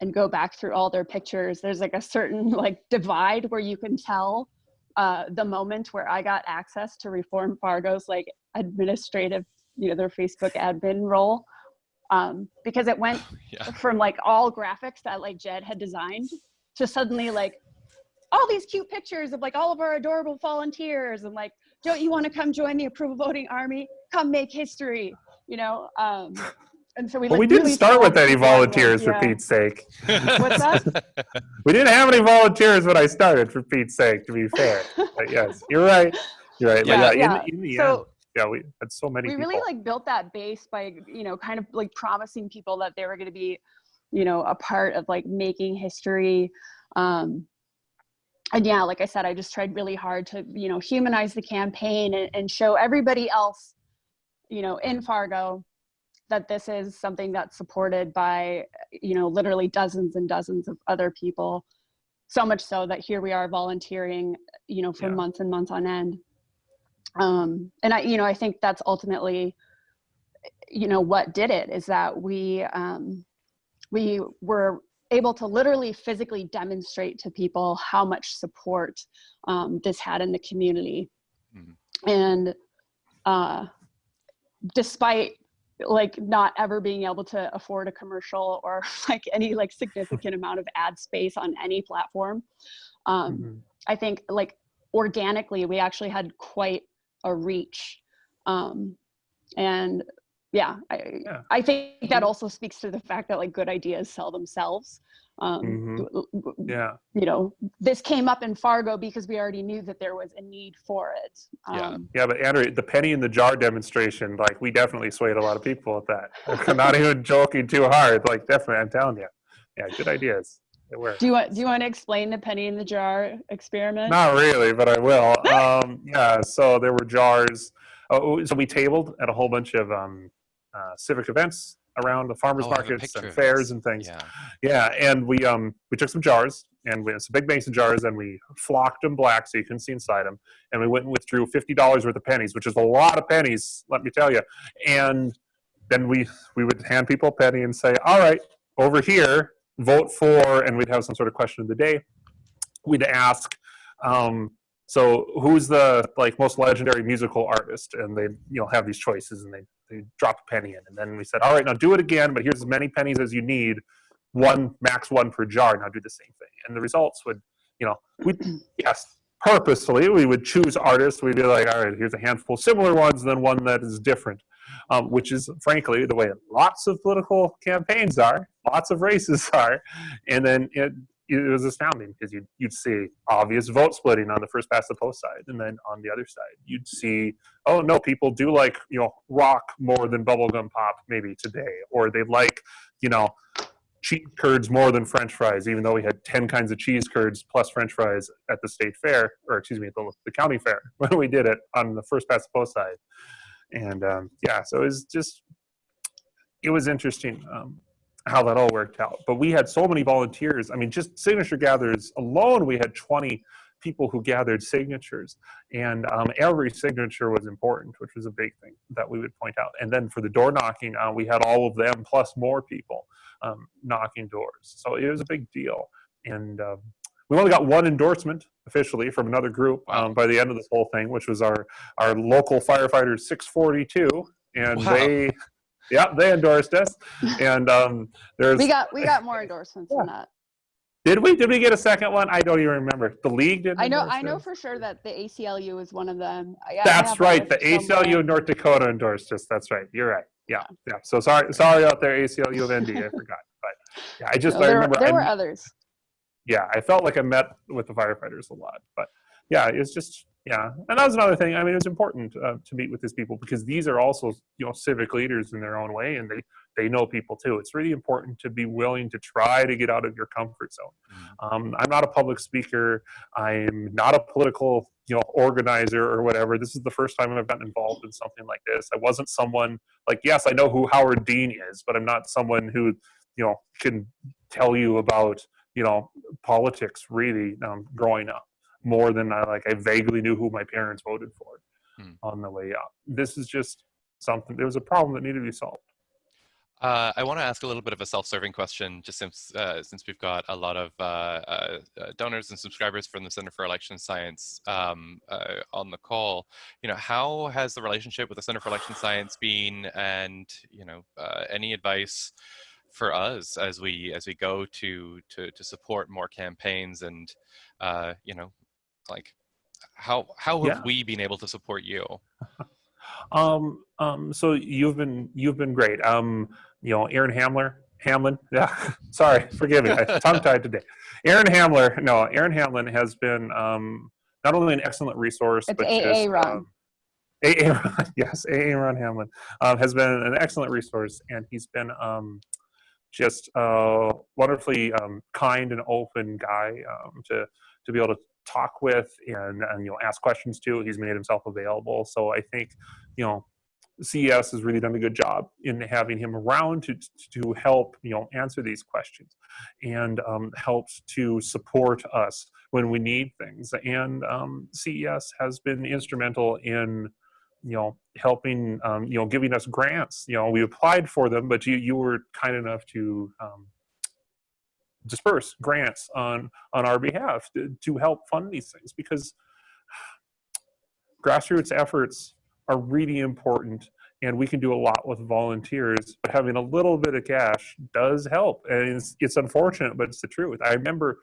and go back through all their pictures, there's like a certain like divide where you can tell uh, the moment where I got access to Reform Fargo's like administrative, you know, their Facebook admin role. Um, because it went Yeah. from like all graphics that like Jed had designed to suddenly like all these cute pictures of like all of our adorable volunteers and like don't you want to come join the approval voting army come make history you know um and so we Well, like, we didn't really start with any volunteers ones, for. Pete's sake. What's that? We didn't have any volunteers when I started, for Pete's sake, to be fair. But yes, you're right. You're right. Yeah. yeah, Yeah, in, in the end, so yeah, we had so many we people. really like built that base by you know kind of like promising people that they were going to be you know a part of like making history um and yeah like i said i just tried really hard to you know humanize the campaign and, and show everybody else you know in fargo that this is something that's supported by you know literally dozens and dozens of other people so much so that here we are volunteering you know for Yeah. months and months on end um and i you know i think that's ultimately you know what did it is that we um we were able to literally physically demonstrate to people how much support um, this had in the community Mhm. and uh despite like not ever being able to afford a commercial or like any like significant amount of ad space on any platform um Mhm. I think like organically we actually had quite a reach. Um, and yeah, I, Yeah. I think that also speaks to the fact that like good ideas sell themselves. Um, w- w- Yeah. You know, this came up in Fargo because we already knew that there was a need for it. Yeah. Um, Yeah, but Andrew, the penny in the jar demonstration, like we definitely swayed a lot of people with that. I'm not even joking too hard. Like definitely, I'm telling you. Yeah, good ideas. It worked. do you want do you want to explain the penny in the jar experiment? Not really, but I will. Um, yeah, so there were jars. Oh, so we tabled at a whole bunch of um, uh, civic events around the farmers Oh, I markets and fairs and things. Yeah. Yeah, and we um we took some jars and we some big mason jars and we flocked them black so you couldn't see inside them. And we went and withdrew fifty dollars worth of pennies, which is a lot of pennies, let me tell you. And then we we would hand people a penny and say, "All right, over here, vote for," and we'd have some sort of question of the day. We'd ask, um, so who's the like most legendary musical artist? And they you know have these choices and they they drop a penny in, and then we said, "All right, now do it again, but here's as many pennies as you need." one max one per jar now do the same thing and the results would you know we yes purposefully we would choose artists we'd be like all right here's a handful similar ones and then one that is different um, which is frankly the way lots of political campaigns are lots of races are. And then it, it was astounding because you'd, you'd see obvious vote splitting on the first past the post side and then on the other side. You'd see oh no people do like you know rock more than bubblegum pop maybe today or they like you know cheese curds more than french fries even though we had 10 kinds of cheese curds plus french fries at the state fair or excuse me the, the county fair when we did it on the first past the post side. And um, yeah so it was just it was interesting um, how that all worked out but we had so many volunteers i mean just signature gatherers alone we had 20 people who gathered signatures and um, every signature was important which was a big thing that we would point out and then for the door knocking uh, we had all of them plus more people um, knocking doors. So it was a big deal. And um, we only got one endorsement officially from another group um, by the end of this whole thing, which was our, our local firefighters 642. And Wow. they, yeah, they endorsed us. And um, there's, we got we got more endorsements than that. did we, did we get a second one? I don't even remember. The league did I know I know for sure that the ACLU is one of them. That's right. The somewhere. ACLU of North Dakota endorsed us. That's right. You're right. Yeah. Yeah. So sorry, sorry out there, ACLU of ND. I forgot. But yeah, I just, No, I there, remember. there I were others. yeah, I felt like I met with the firefighters a lot. But yeah, it's just yeah, and that was another thing. I mean, it was important uh, to meet with these people because these are also you know civic leaders in their own way, and they they know people too. It's really important to be willing to try to get out of your comfort zone. Um, I'm not a public speaker. I'm not a political you know organizer or whatever. This is the first time I've gotten involved in something like this. I wasn't someone like yes, I know who Howard Dean is, but I'm not someone who you know can tell you about you know, politics really um, growing up more than I like. I vaguely knew who my parents voted for Hmm. on the way up. This is just something. There was a problem that needed to be solved. Uh, I want to ask a little bit of a self-serving question, just since uh, since we've got a lot of uh, uh, uh, donors and subscribers from the Center for Election Science um, uh, on the call. You know, how has the relationship with the Center for Election Science been, and you know, uh, any advice for us as we as we go to to to support more campaigns, and uh, you know, like how how have Yeah. we been able to support you? Um, um, so you've been you've been great. Um, you know, Aaron Hamler, Hamlin. Yeah, sorry, forgive me, I tongue tied today. Aaron Hamler. No, Aaron Hamlin has been um, not only an excellent resource, It's but AA just, Ron. um, AA Ron, yes, AA Ron Hamlin um, has been an excellent resource, and he's been um, just a wonderfully um, kind and open guy um, to to be able to talk with and, and you know ask questions to. He's made himself available, so I think you know CES has really done a good job in having him around to to help you know answer these questions and um, helps to support us when we need things. And um, CES has been instrumental in you know helping um, you know giving us grants. You know we applied for them, but you you were kind enough to um, disperse grants on on our behalf to, to help fund these things because grassroots efforts are really important and we can do a lot with volunteers but having a little bit of cash does help and it's, it's unfortunate but it's the truth. I remember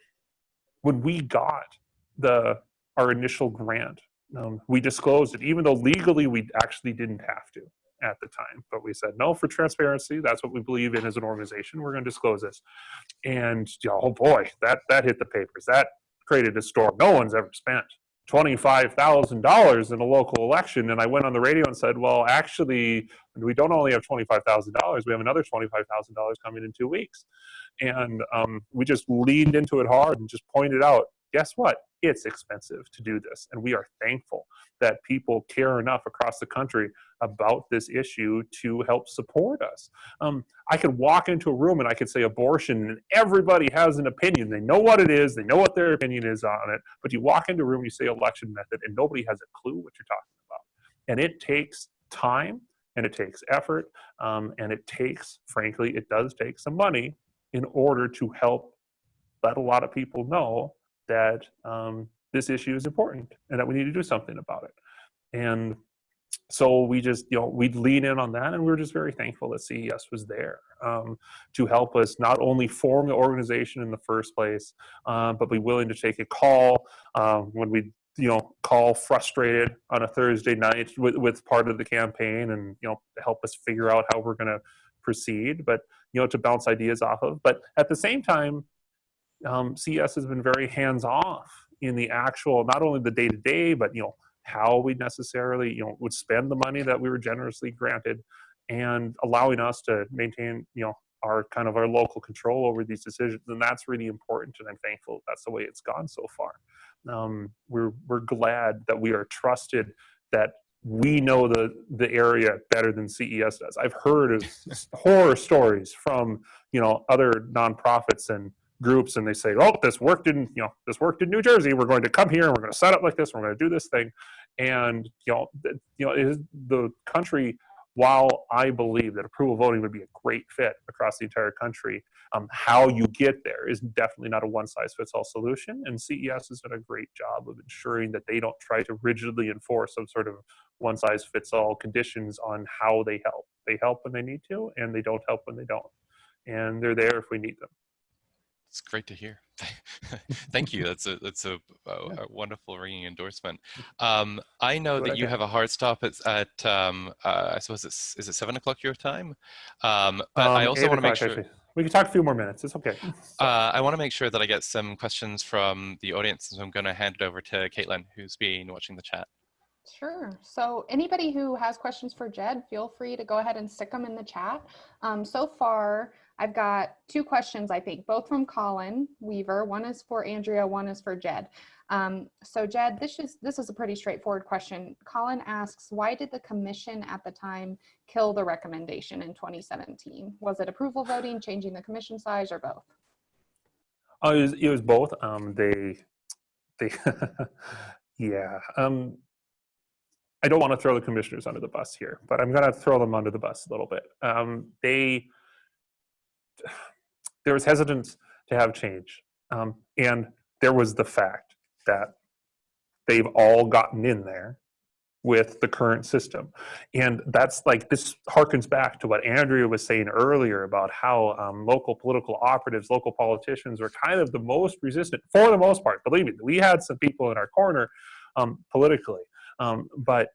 when we got the our initial grant um, we disclosed it even though legally we actually didn't have to at the time but we said no for transparency that's what we believe in as an organization we're going to disclose this and oh boy that that hit the papers that created a storm no one's ever spent $25,000 in a local election. And I went on the radio and said, well, actually, we don't only have $25,000, we have another $25,000 coming in two weeks. And um, we just leaned into it hard and just pointed out, guess what? It's expensive to do this. And we are thankful that people care enough across the country about this issue to help support us. Um, I could walk into a room and I could say abortion, and everybody has an opinion. They know what it is, they know what their opinion is on it. But you walk into a room, and you say election method, and nobody has a clue what you're talking about. And it takes time and it takes effort um, and it takes, frankly, it does take some money in order to help let a lot of people know that um, this issue is important and that we need to do something about it. And so we just, you know, we'd lean in on that, and we were just very thankful that CES was there um, to help us not only form the organization in the first place, uh, but be willing to take a call um, when we, you know, call frustrated on a Thursday night with, with part of the campaign, and you know, help us figure out how we're going to proceed. But you know, to bounce ideas off of. But at the same time, um, CES has been very hands off in the actual, not only the day to day, but you know how we necessarily you know would spend the money that we were generously granted, and allowing us to maintain you know our kind of our local control over these decisions, and that's really important. And I'm thankful that's the way it's gone so far. Um, we're we're glad that we are trusted that we know the the area better than CES does. I've heard of horror stories from you know other nonprofits and groups and they say, oh, this worked in, you know, this worked in New Jersey. We're going to come here and we're going to set up like this. And We're going to do this thing. And, you know, you know, is the country, while I believe that approval voting would be a great fit across the entire country, um, how you get there is definitely not a one size fits all solution. And CES has done a great job of ensuring that they don't try to rigidly enforce some sort of one size fits all conditions on how they help. They help when they need to, and they don't help when they don't. And they're there if we need them. It's great to hear. Thank you. That's a that's a, a, a wonderful ringing endorsement. Um, I know What that you got. have a hard stop at, at um, uh, I suppose it's is it seven o'clock your time, um, but I Um, also want to make sure actually. We can talk a few more minutes. It's okay. uh, I want to make sure that I get some questions from the audience. So I'm going to hand it over to Caitlin, who's been watching the chat. Sure. So anybody who has questions for Jed, feel free to go ahead and stick them in the chat. Um, so far, I've got two questions, I think, both from Colin Weaver. One is for Andrea, one is for Jed. Um, so Jed, this is, this is a pretty straightforward question. Colin asks, why did the commission at the time kill the recommendation in 2017? Was it approval voting, changing the commission size, or both? Oh, it was, it was both. Um, they, they, yeah. Um, I don't want to throw the commissioners under the bus here, but I'm going to throw them under the bus a little bit. Um, they, there was hesitance to have change, um, and there was the fact that they've all gotten in there with the current system. And that's like, this harkens back to what Andrea was saying earlier about how um, local political operatives, local politicians were kind of the most resistant, for the most part, believe me, we had some people in our corner um, politically, um, but,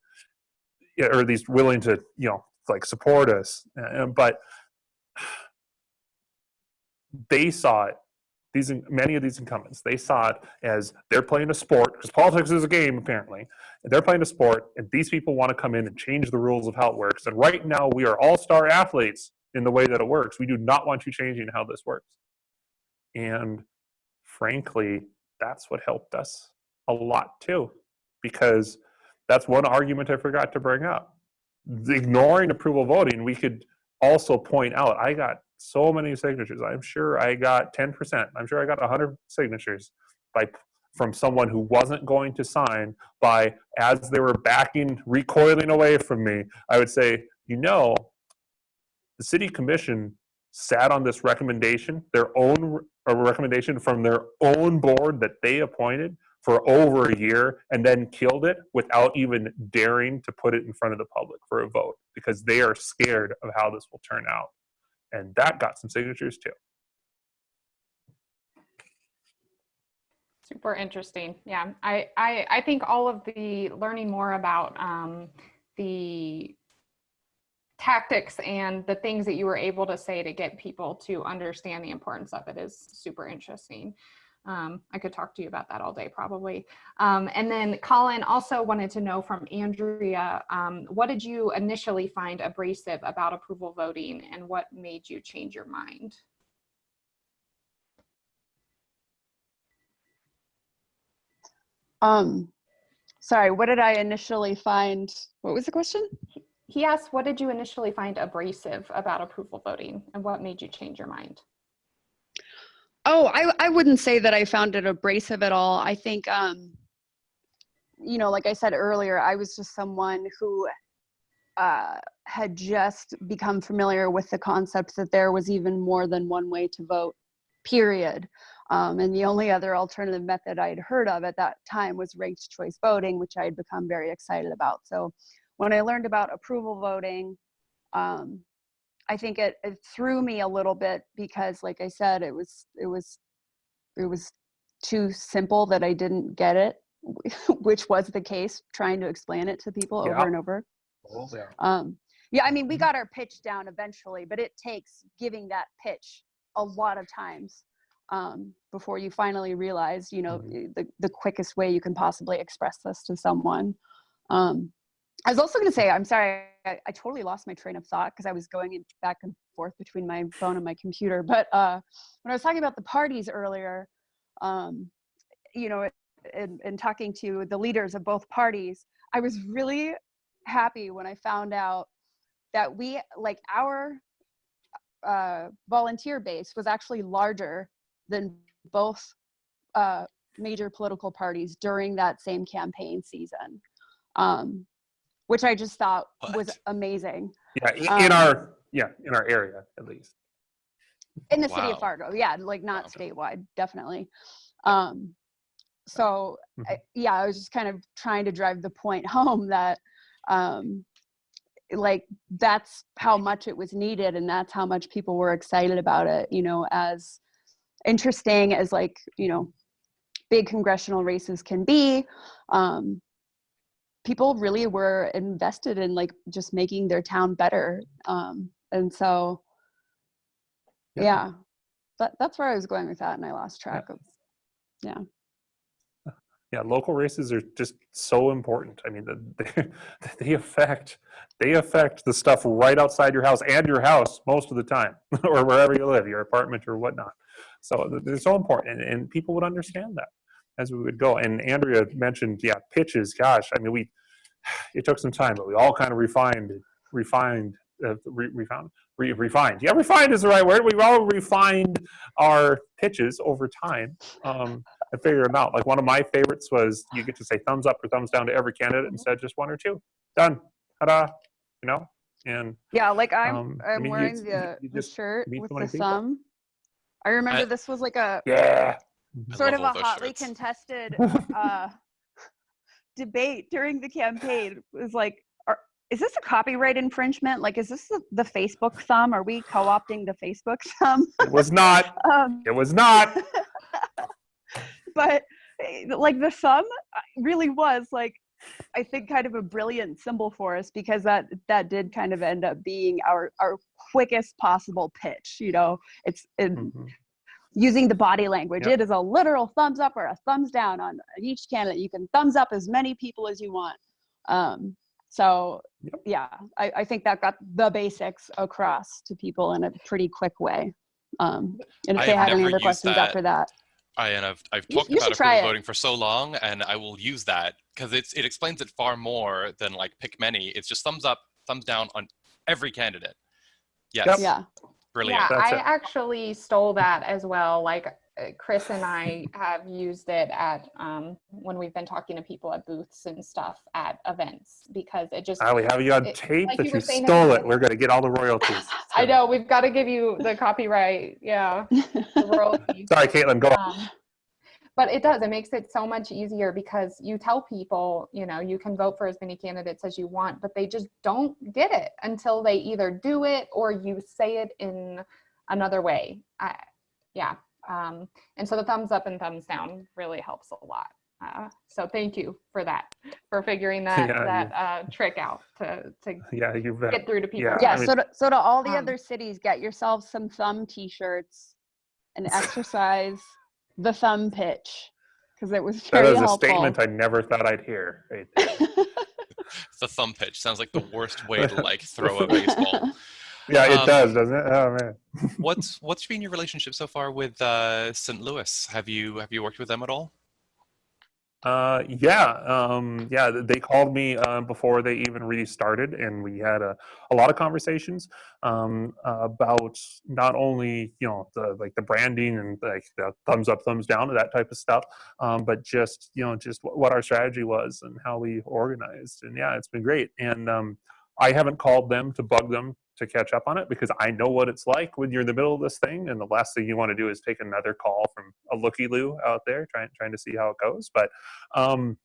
or at least willing to, you know, like support us. Uh, but they saw it these many of these incumbents they saw it as they're playing a sport because politics is a game apparently. They're playing a sport and these people want to come in and change the rules of how it works. And right now we are all star athletes in the way that it works. We do not want you changing how this works. And frankly that's what helped us a lot too because that's one argument i forgot to bring up. Ignoring approval voting we could also point out i got so many signatures. I'm sure I got 10%. I'm sure I got 100 signatures by from someone who wasn't going to sign by as they were backing, recoiling away from me, I would say, you know, the city commission sat on this recommendation, their own recommendation from their own board that they appointed for over a year and then killed it without even daring to put it in front of the public for a vote because they are scared of how this will turn out and that got some signatures too. Super interesting. Yeah, I, I, I think all of the learning more about um, the tactics and the things that you were able to say to get people to understand the importance of it is super interesting. Um, I could talk to you about that all day probably. Um, and then Colin also wanted to know from Andrea, um, what did you initially find abrasive about approval voting and what made you change your mind? Um, sorry, what did I initially find? What was the question? He asked, what did you initially find abrasive about approval voting and what made you change your mind? Oh, I, I wouldn't say that I found it abrasive at all. I think, um, you know, like I said earlier, I was just someone who uh, had just become familiar with the concept that there was even more than one way to vote, period. Um, and the only other alternative method I'd heard of at that time was ranked choice voting, which I had become very excited about. So when I learned about approval voting, um, I think it, it threw me a little bit because like I said, it was, it was, it was too simple that I didn't get it, which was the case trying to explain it to people Yeah. over and over. Oh, yeah. Um, yeah, I mean, we Mhm. got our pitch down eventually, but it takes giving that pitch a lot of times um, before you finally realize, you know, the, the quickest way you can possibly express this to someone. Um, I was also going to say, I'm sorry, I, I totally lost my train of thought because I was going in- back and forth between my phone and my computer. But uh, when I was talking about the parties earlier, um, you know, and, and talking to the leaders of both parties, I was really happy when I found out that we, like our uh, volunteer base was actually larger than both uh, major political parties during that same campaign season, um, which I just thought was amazing. Yeah, in Um, our, yeah, in our area at least. in the city of Fargo. Yeah, like not Wow. statewide, definitely. Um, so I, yeah, I was just kind of trying to drive the point home that um, like that's how much it was needed and that's how much people were excited about it. You know, as interesting as like you know big congressional races can be. Um, people really were invested in like just making their town better um, and so Yeah. yeah that, that's where i was going with that and i lost track of Yeah, Yeah, local races are just so important. I mean, the, they, they affect they affect the stuff right outside your house and your house most of the time, or wherever you live, your apartment or whatnot. So th- they're so important, and, and people would understand that as we would go. And Andrea mentioned, yeah, pitches. Gosh, I mean, we it took some time, but we all kind of refined refined uh, re, refound, re, refined. Yeah, refined is the right word. We've all refined our pitches over time um, and figure them out. Like one of my favorites was you get to say thumbs up or thumbs down to every candidate instead of just one or two. Done. Ta-da. You know. And Yeah, like I'm Um, I I'm mean, wearing you- the, you the shirt with the people. thumb. I remember I- this was like a yeah. I sort of a hotly shirts. contested uh, debate during the campaign. It was like, are, is this a copyright infringement? Like, is this the, the Facebook thumb? Are we co-opting the Facebook thumb? It was not. um, It was not. but eh, like the thumb uh, really was like i think kind of a brilliant symbol for us because that that did kind of end up being our our quickest possible pitch you know it's it, Mhm. Using the body language Yep. it is a literal thumbs up or a thumbs down on each candidate you can thumbs up as many people as you want um so Yep. yeah I, I think that got the basics across to people in a pretty quick way um and if I they have have any other questions that. after that I and I've I've talked you should about approval voting for so long, and I will use that because it's it explains it far more than like pick many. It's just thumbs up, thumbs down on every candidate. Yes, Yep. yeah brilliant. Yeah, That's I it. actually stole that as well. Like uh, Chris and I have used it at um, when we've been talking to people at booths and stuff at events because it just. Ah, we have you on It- tape like that you you stole it. We're going to get all the royalties. I know we've got to give you the copyright. Yeah, the royalties. Sorry, Caitlin, go on. Um, but it does. It makes it so much easier because you tell people, you know, you can vote for as many candidates as you want, but they just don't get it until they either do it or you say it in another way. I, yeah. Um, and so the thumbs up and thumbs down really helps a lot. Uh, so thank you for that, for figuring that Yeah, that uh, trick out to to Yeah, you bet. get through to people. Yeah, yeah I mean- so to, so to all the Um, other cities get yourselves some thumb t-shirts and exercise the thumb pitch because it was That very is a helpful statement I never thought I'd hear. Right. The thumb pitch sounds like the worst way to like throw a baseball. Yeah, it Um, does, doesn't it? Oh man. What's what's been your relationship so far with uh, St. Louis? Have you have you worked with them at all? Uh, yeah, um, yeah. They called me uh, before they even really started, and we had a, a lot of conversations um, about not only you know the like the branding and like the thumbs up, thumbs down, that type of stuff, um, but just you know just wh- what our strategy was and how we organized. And yeah, it's been great. And um, I haven't called them to bug them to catch up on it because I know what it's like when you're in the middle of this thing, and the last thing you want to do is take another call from a looky loo out there trying trying to see how it goes. But um,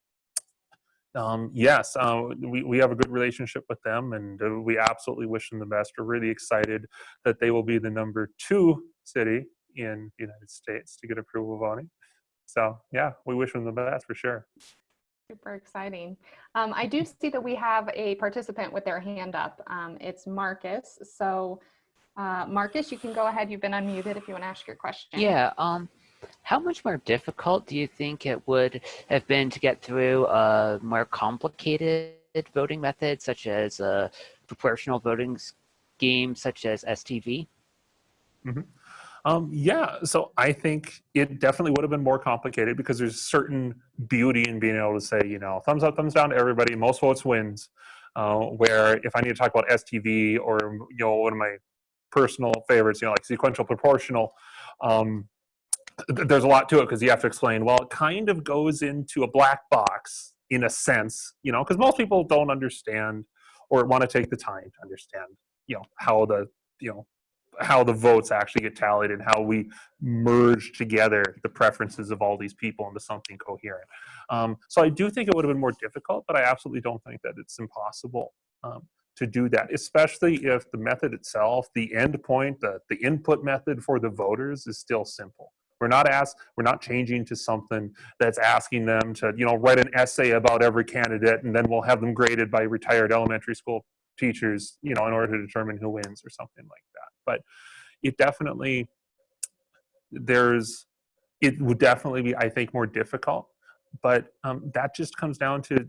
um, yes, uh, we, we have a good relationship with them and uh, we absolutely wish them the best. We're really excited that they will be the number two city in the United States to get approval voting. So yeah, we wish them the best for sure. Super exciting. Um, I do see that we have a participant with their hand up. Um, it's Marcus. So uh, Marcus, you can go ahead. You've been unmuted if you want to ask your question. Yeah. Um, how much more difficult do you think it would have been to get through a more complicated voting method, such as a proportional voting scheme, such as STV? Um, yeah, so I think it definitely would have been more complicated because there's certain beauty in being able to say, you know, thumbs up, thumbs down to everybody, most votes wins. Uh, where if I need to talk about STV or, you know, one of my personal favorites, you know, like sequential proportional, um, th- there's a lot to it because you have to explain, well, it kind of goes into a black box in a sense, you know, because most people don't understand or want to take the time to understand, you know, how the, you know, how the votes actually get tallied and how we merge together the preferences of all these people into something coherent. Um, so I do think it would have been more difficult, but I absolutely don't think that it's impossible um, to do that, especially if the method itself, the end point, the, the input method for the voters is still simple. We're not asked, we're not changing to something that's asking them to, you know, write an essay about every candidate and then we'll have them graded by retired elementary school teachers, you know, in order to determine who wins or something like that. But it definitely, there's, it would definitely be, I think, more difficult. But um, that just comes down to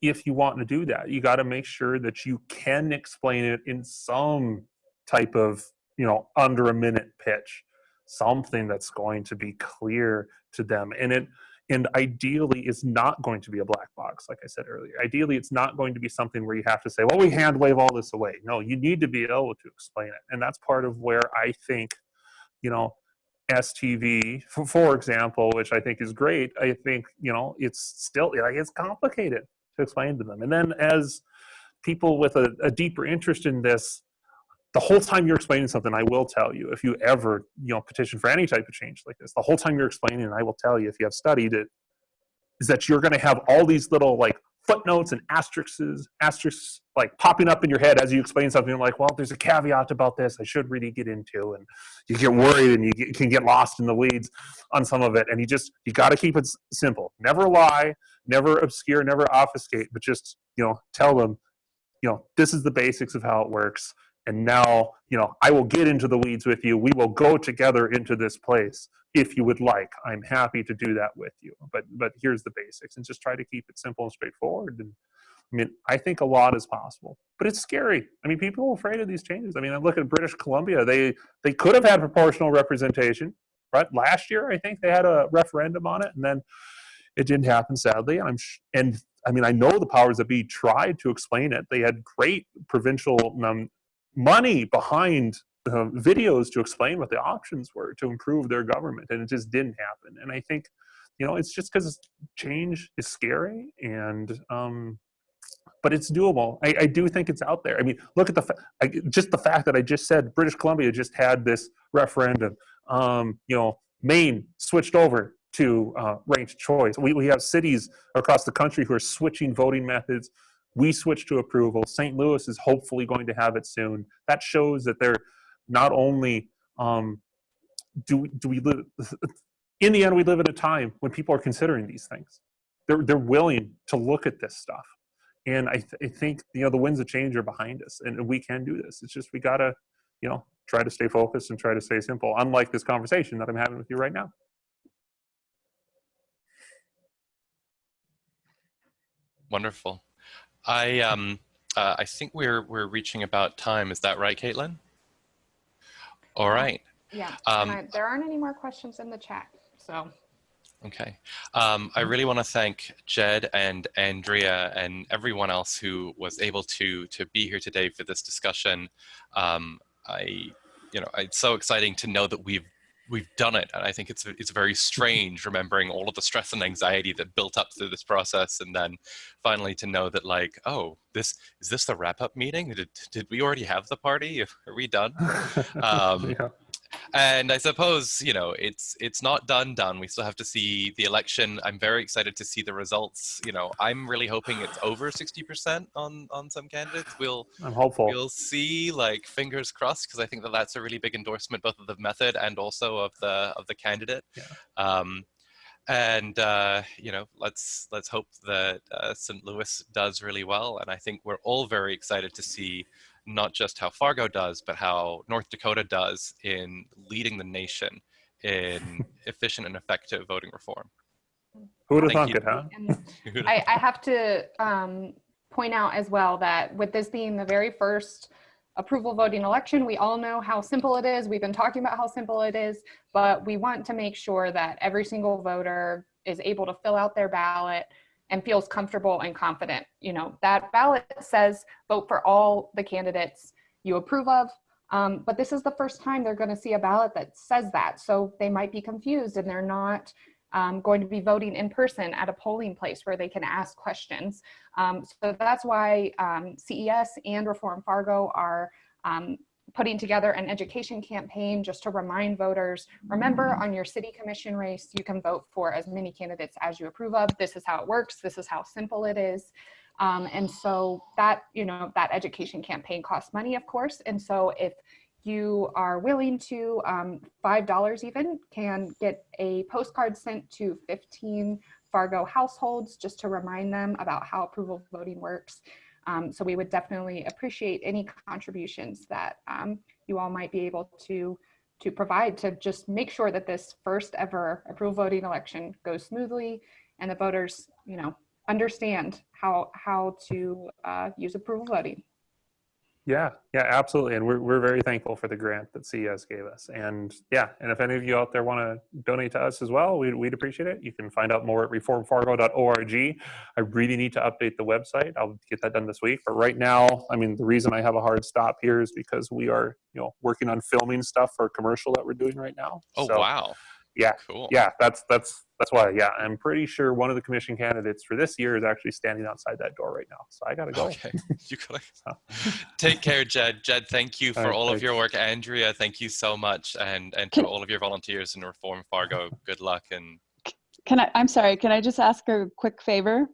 if you want to do that, you got to make sure that you can explain it in some type of, you know, under a minute pitch, something that's going to be clear to them. And it, And ideally, is not going to be a black box, like I said earlier. Ideally, it's not going to be something where you have to say, well, we hand wave all this away. No, you need to be able to explain it. And that's part of where I think, you know, STV, for, example, which I think is great, I think, you know, it's still, like, it's complicated to explain to them. And then as people with a, a deeper interest in this, the whole time you're explaining something, I will tell you, if you ever, you know, petition for any type of change like this, the whole time you're explaining, I will tell you, if you have studied it, is that you're going to have all these little like footnotes and asterisks, asterisks like popping up in your head as you explain something You're like, well, there's a caveat about this I should really get into. And you get worried and you get, can get lost in the weeds on some of it. And you just, you got to keep it simple. Never lie, never obscure, never obfuscate, but just, you know, tell them, you know, this is the basics of how it works. And now, you know, I will get into the weeds with you. We will go together into this place if you would like. I'm happy to do that with you. But but here's the basics, and just try to keep it simple and straightforward. And I mean, I think a lot is possible, but it's scary. I mean, people are afraid of these changes. I mean, I look at British Columbia. They they could have had proportional representation, right? Last year, I think they had a referendum on it, and then it didn't happen, sadly. I'm and I mean, I know the powers that be tried to explain it. They had great provincial um, money behind uh, videos to explain what the options were to improve their government, and it just didn't happen. And I think, you know, it's just because change is scary, and um, but it's doable. I, I do think it's out there. I mean, look at the I, just the fact that I just said British Columbia just had this referendum. Um, you know, Maine switched over to uh, ranked choice. We, we have cities across the country who are switching voting methods. We switched to approval. St. Louis is hopefully going to have it soon. That shows that they're not only um, do do we live in the end we live in a time when people are considering these things. They're they're willing to look at this stuff, and I, th- I think you know the winds of change are behind us, and we can do this. It's just we gotta you know try to stay focused and try to stay simple. Unlike this conversation that I'm having with you right now. Wonderful. I um uh, I think we're we're reaching about time. Is that right, Caitlin? All right. Yeah, Um, there aren't any more questions in the chat, so. Okay. Um, I really want to thank Jed and Andrea and everyone else who was able to to be here today for this discussion. Um, I, you know, it's so exciting to know that we've we've done it, and I think it's it's very strange remembering all of the stress and anxiety that built up through this process, and then finally to know that like, oh, this is this the wrap up meeting? Did did we already have the party? Are we done? Um, yeah. And I suppose you know it's it's not done done. We still have to see the election. I'm very excited to see the results. You know, I'm really hoping it's over 60% on on some candidates. We'll I'm hopeful. we'll see. Like fingers crossed, because I think that that's a really big endorsement both of the method and also of the of the candidate. Yeah. Um, and uh, you know, let's let's hope that uh, St. Louis does really well. And I think we're all very excited to see not just how Fargo does, but how North Dakota does in leading the nation in efficient and effective voting reform. Who would have Thank thunk it, huh? I, I have to um, point out as well that with this being the very first approval voting election, we all know how simple it is. We've been talking about how simple it is, but we want to make sure that every single voter is able to fill out their ballot and feels comfortable and confident. You know, that ballot says vote for all the candidates you approve of. Um, but this is the first time they're going to see a ballot that says that. So they might be confused and they're not um, going to be voting in person at a polling place where they can ask questions. Um, so that's why um, CES and Reform Fargo are um, putting together an education campaign just to remind voters, remember on your city commission race, you can vote for as many candidates as you approve of. This is how it works. This is how simple it is. Um, and so that, you know, that education campaign costs money, of course. And so if you are willing to, um, $5 even, can get a postcard sent to 15 Fargo households just to remind them about how approval voting works. Um, so we would definitely appreciate any contributions that um, you all might be able to to provide to just make sure that this first ever approval voting election goes smoothly and the voters, you know, understand how how to uh, use approval voting. Yeah, yeah, absolutely. And we're, we're very thankful for the grant that CES gave us. And yeah, and if any of you out there want to donate to us as well, we'd, we'd appreciate it. You can find out more at reformfargo.org. I really need to update the website. I'll get that done this week. But right now, I mean, the reason I have a hard stop here is because we are, you know, working on filming stuff for a commercial that we're doing right now. Oh, So, wow. Yeah, Cool. Yeah, that's, that's, that's why, yeah, I'm pretty sure one of the commission candidates for this year is actually standing outside that door right now. So I gotta go. Okay. You gotta take care, Jed. Jed, thank you for right, all of your work. Andrea, thank you so much. And and to all of your volunteers in Reform Fargo, good luck and Can I, I'm sorry, can I just ask a quick favor?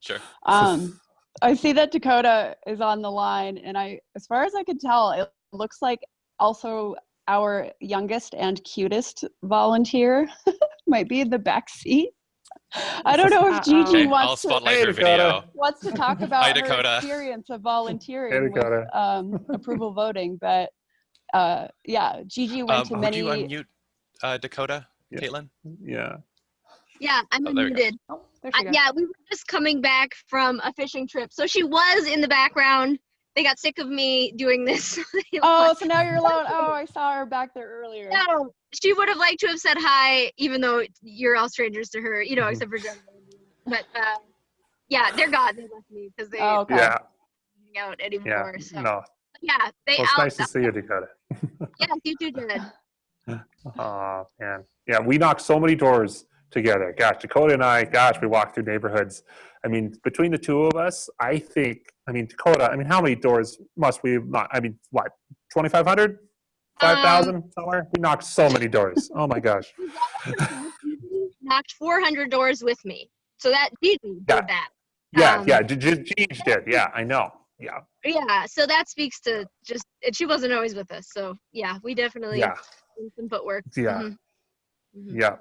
sure. Um, I see that Dakota is on the line, and I, as far as I can tell, it looks like also our youngest and cutest volunteer might be in the back seat. I don't know if Uh-oh. Gigi Okay, wants to, Hey, video. wants to talk about Hi, her experience of volunteering Dakota. with um, approval voting. But uh, yeah, Gigi went Um, to would many. you unmute uh, Dakota, Yeah. Caitlin? Yeah. Yeah, I'm Oh, there we unmuted. Oh, Uh, yeah, we were just coming back from a fishing trip. So she was in the background. They got sick of me doing this. Oh, so now you're alone. Oh, I saw her back there earlier. no, she would have liked to have said hi, even though you're all strangers to her, you know, Mhm. except for Jen. But uh, yeah, they're gone. They left me because they Oh, okay. Yeah. don't hang out Yeah. anymore. So No. yeah, they Well, it's out. nice to see you, Dakota. Yes, you too did. Oh man, yeah, we knocked so many doors together. Gosh, Dakota and I, gosh, we walked through neighborhoods. I mean, between the two of us, I think, I mean, Dakota, I mean, how many doors must we have knocked? I mean, what, 2,500? 5,000 somewhere? We knocked so many doors. Oh my gosh. Knocked 400 doors with me. So that Gigi did Yeah. that. Yeah, Um, yeah, J- J- Jeej did. Yeah, I know. Yeah, Yeah, so that speaks to just, and she wasn't always with us. So yeah, we definitely yeah, did some footwork. yeah, Mhm. Mhm. yeah.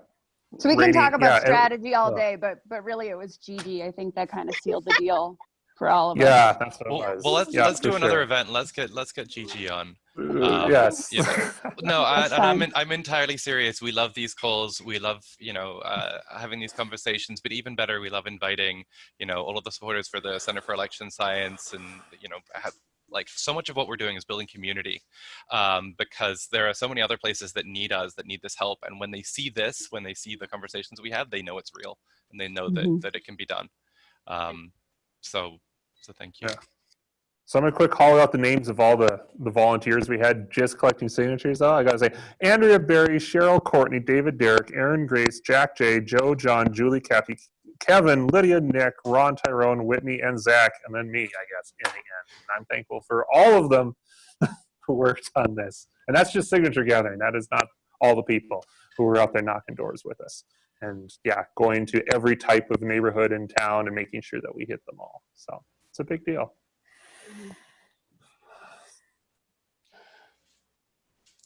So we can Rainy- talk yeah, about it- strategy all uh, day, but but really it was Gigi. I think that kind of sealed the deal for all of us. Yeah, that's what it Well, was. well let's Yeah, let's do for another sure. event. Let's get let's get Gigi on. Uh, Um, yes. you No, I, That's and I'm in, I'm entirely serious. We love these calls. We love you know uh, having these conversations. But even better, we love inviting you know all of the supporters for the Center for Election Science, and you know have, like so much of what we're doing is building community, um, because there are so many other places that need us, that need this help. And when they see this, when they see the conversations we have, they know it's real, and they know that Mhm. that it can be done. Um, so so thank you. Yeah. So I'm gonna quick call out the names of all the, the volunteers we had just collecting signatures. I gotta say, Andrea Berry, Cheryl Courtney, David Derrick, Aaron Grace, Jack J, Joe John, Julie Kathy, Kevin, Lydia, Nick, Ron Tyrone, Whitney, and Zach, and then me, I guess, in the end. And I'm thankful for all of them who worked on this. And that's just signature gathering. That is not all the people who were out there knocking doors with us. And yeah, going to every type of neighborhood in town and making sure that we hit them all. So it's a big deal.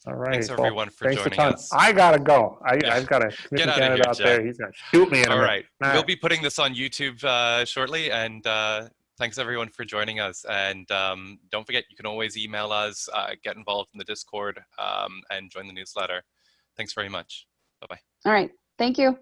All right. Thanks well, everyone for thanks joining us. I gotta go. I, Yeah. I've got a commission outta candidate here, out Jack. there. He's gonna shoot me in a All minute. right. All We'll be putting this on YouTube uh, shortly, and uh, thanks everyone for joining us. And um, don't forget, you can always email us, uh, get involved in the Discord, um, and join the newsletter. Thanks very much. Bye bye. All right. Thank you.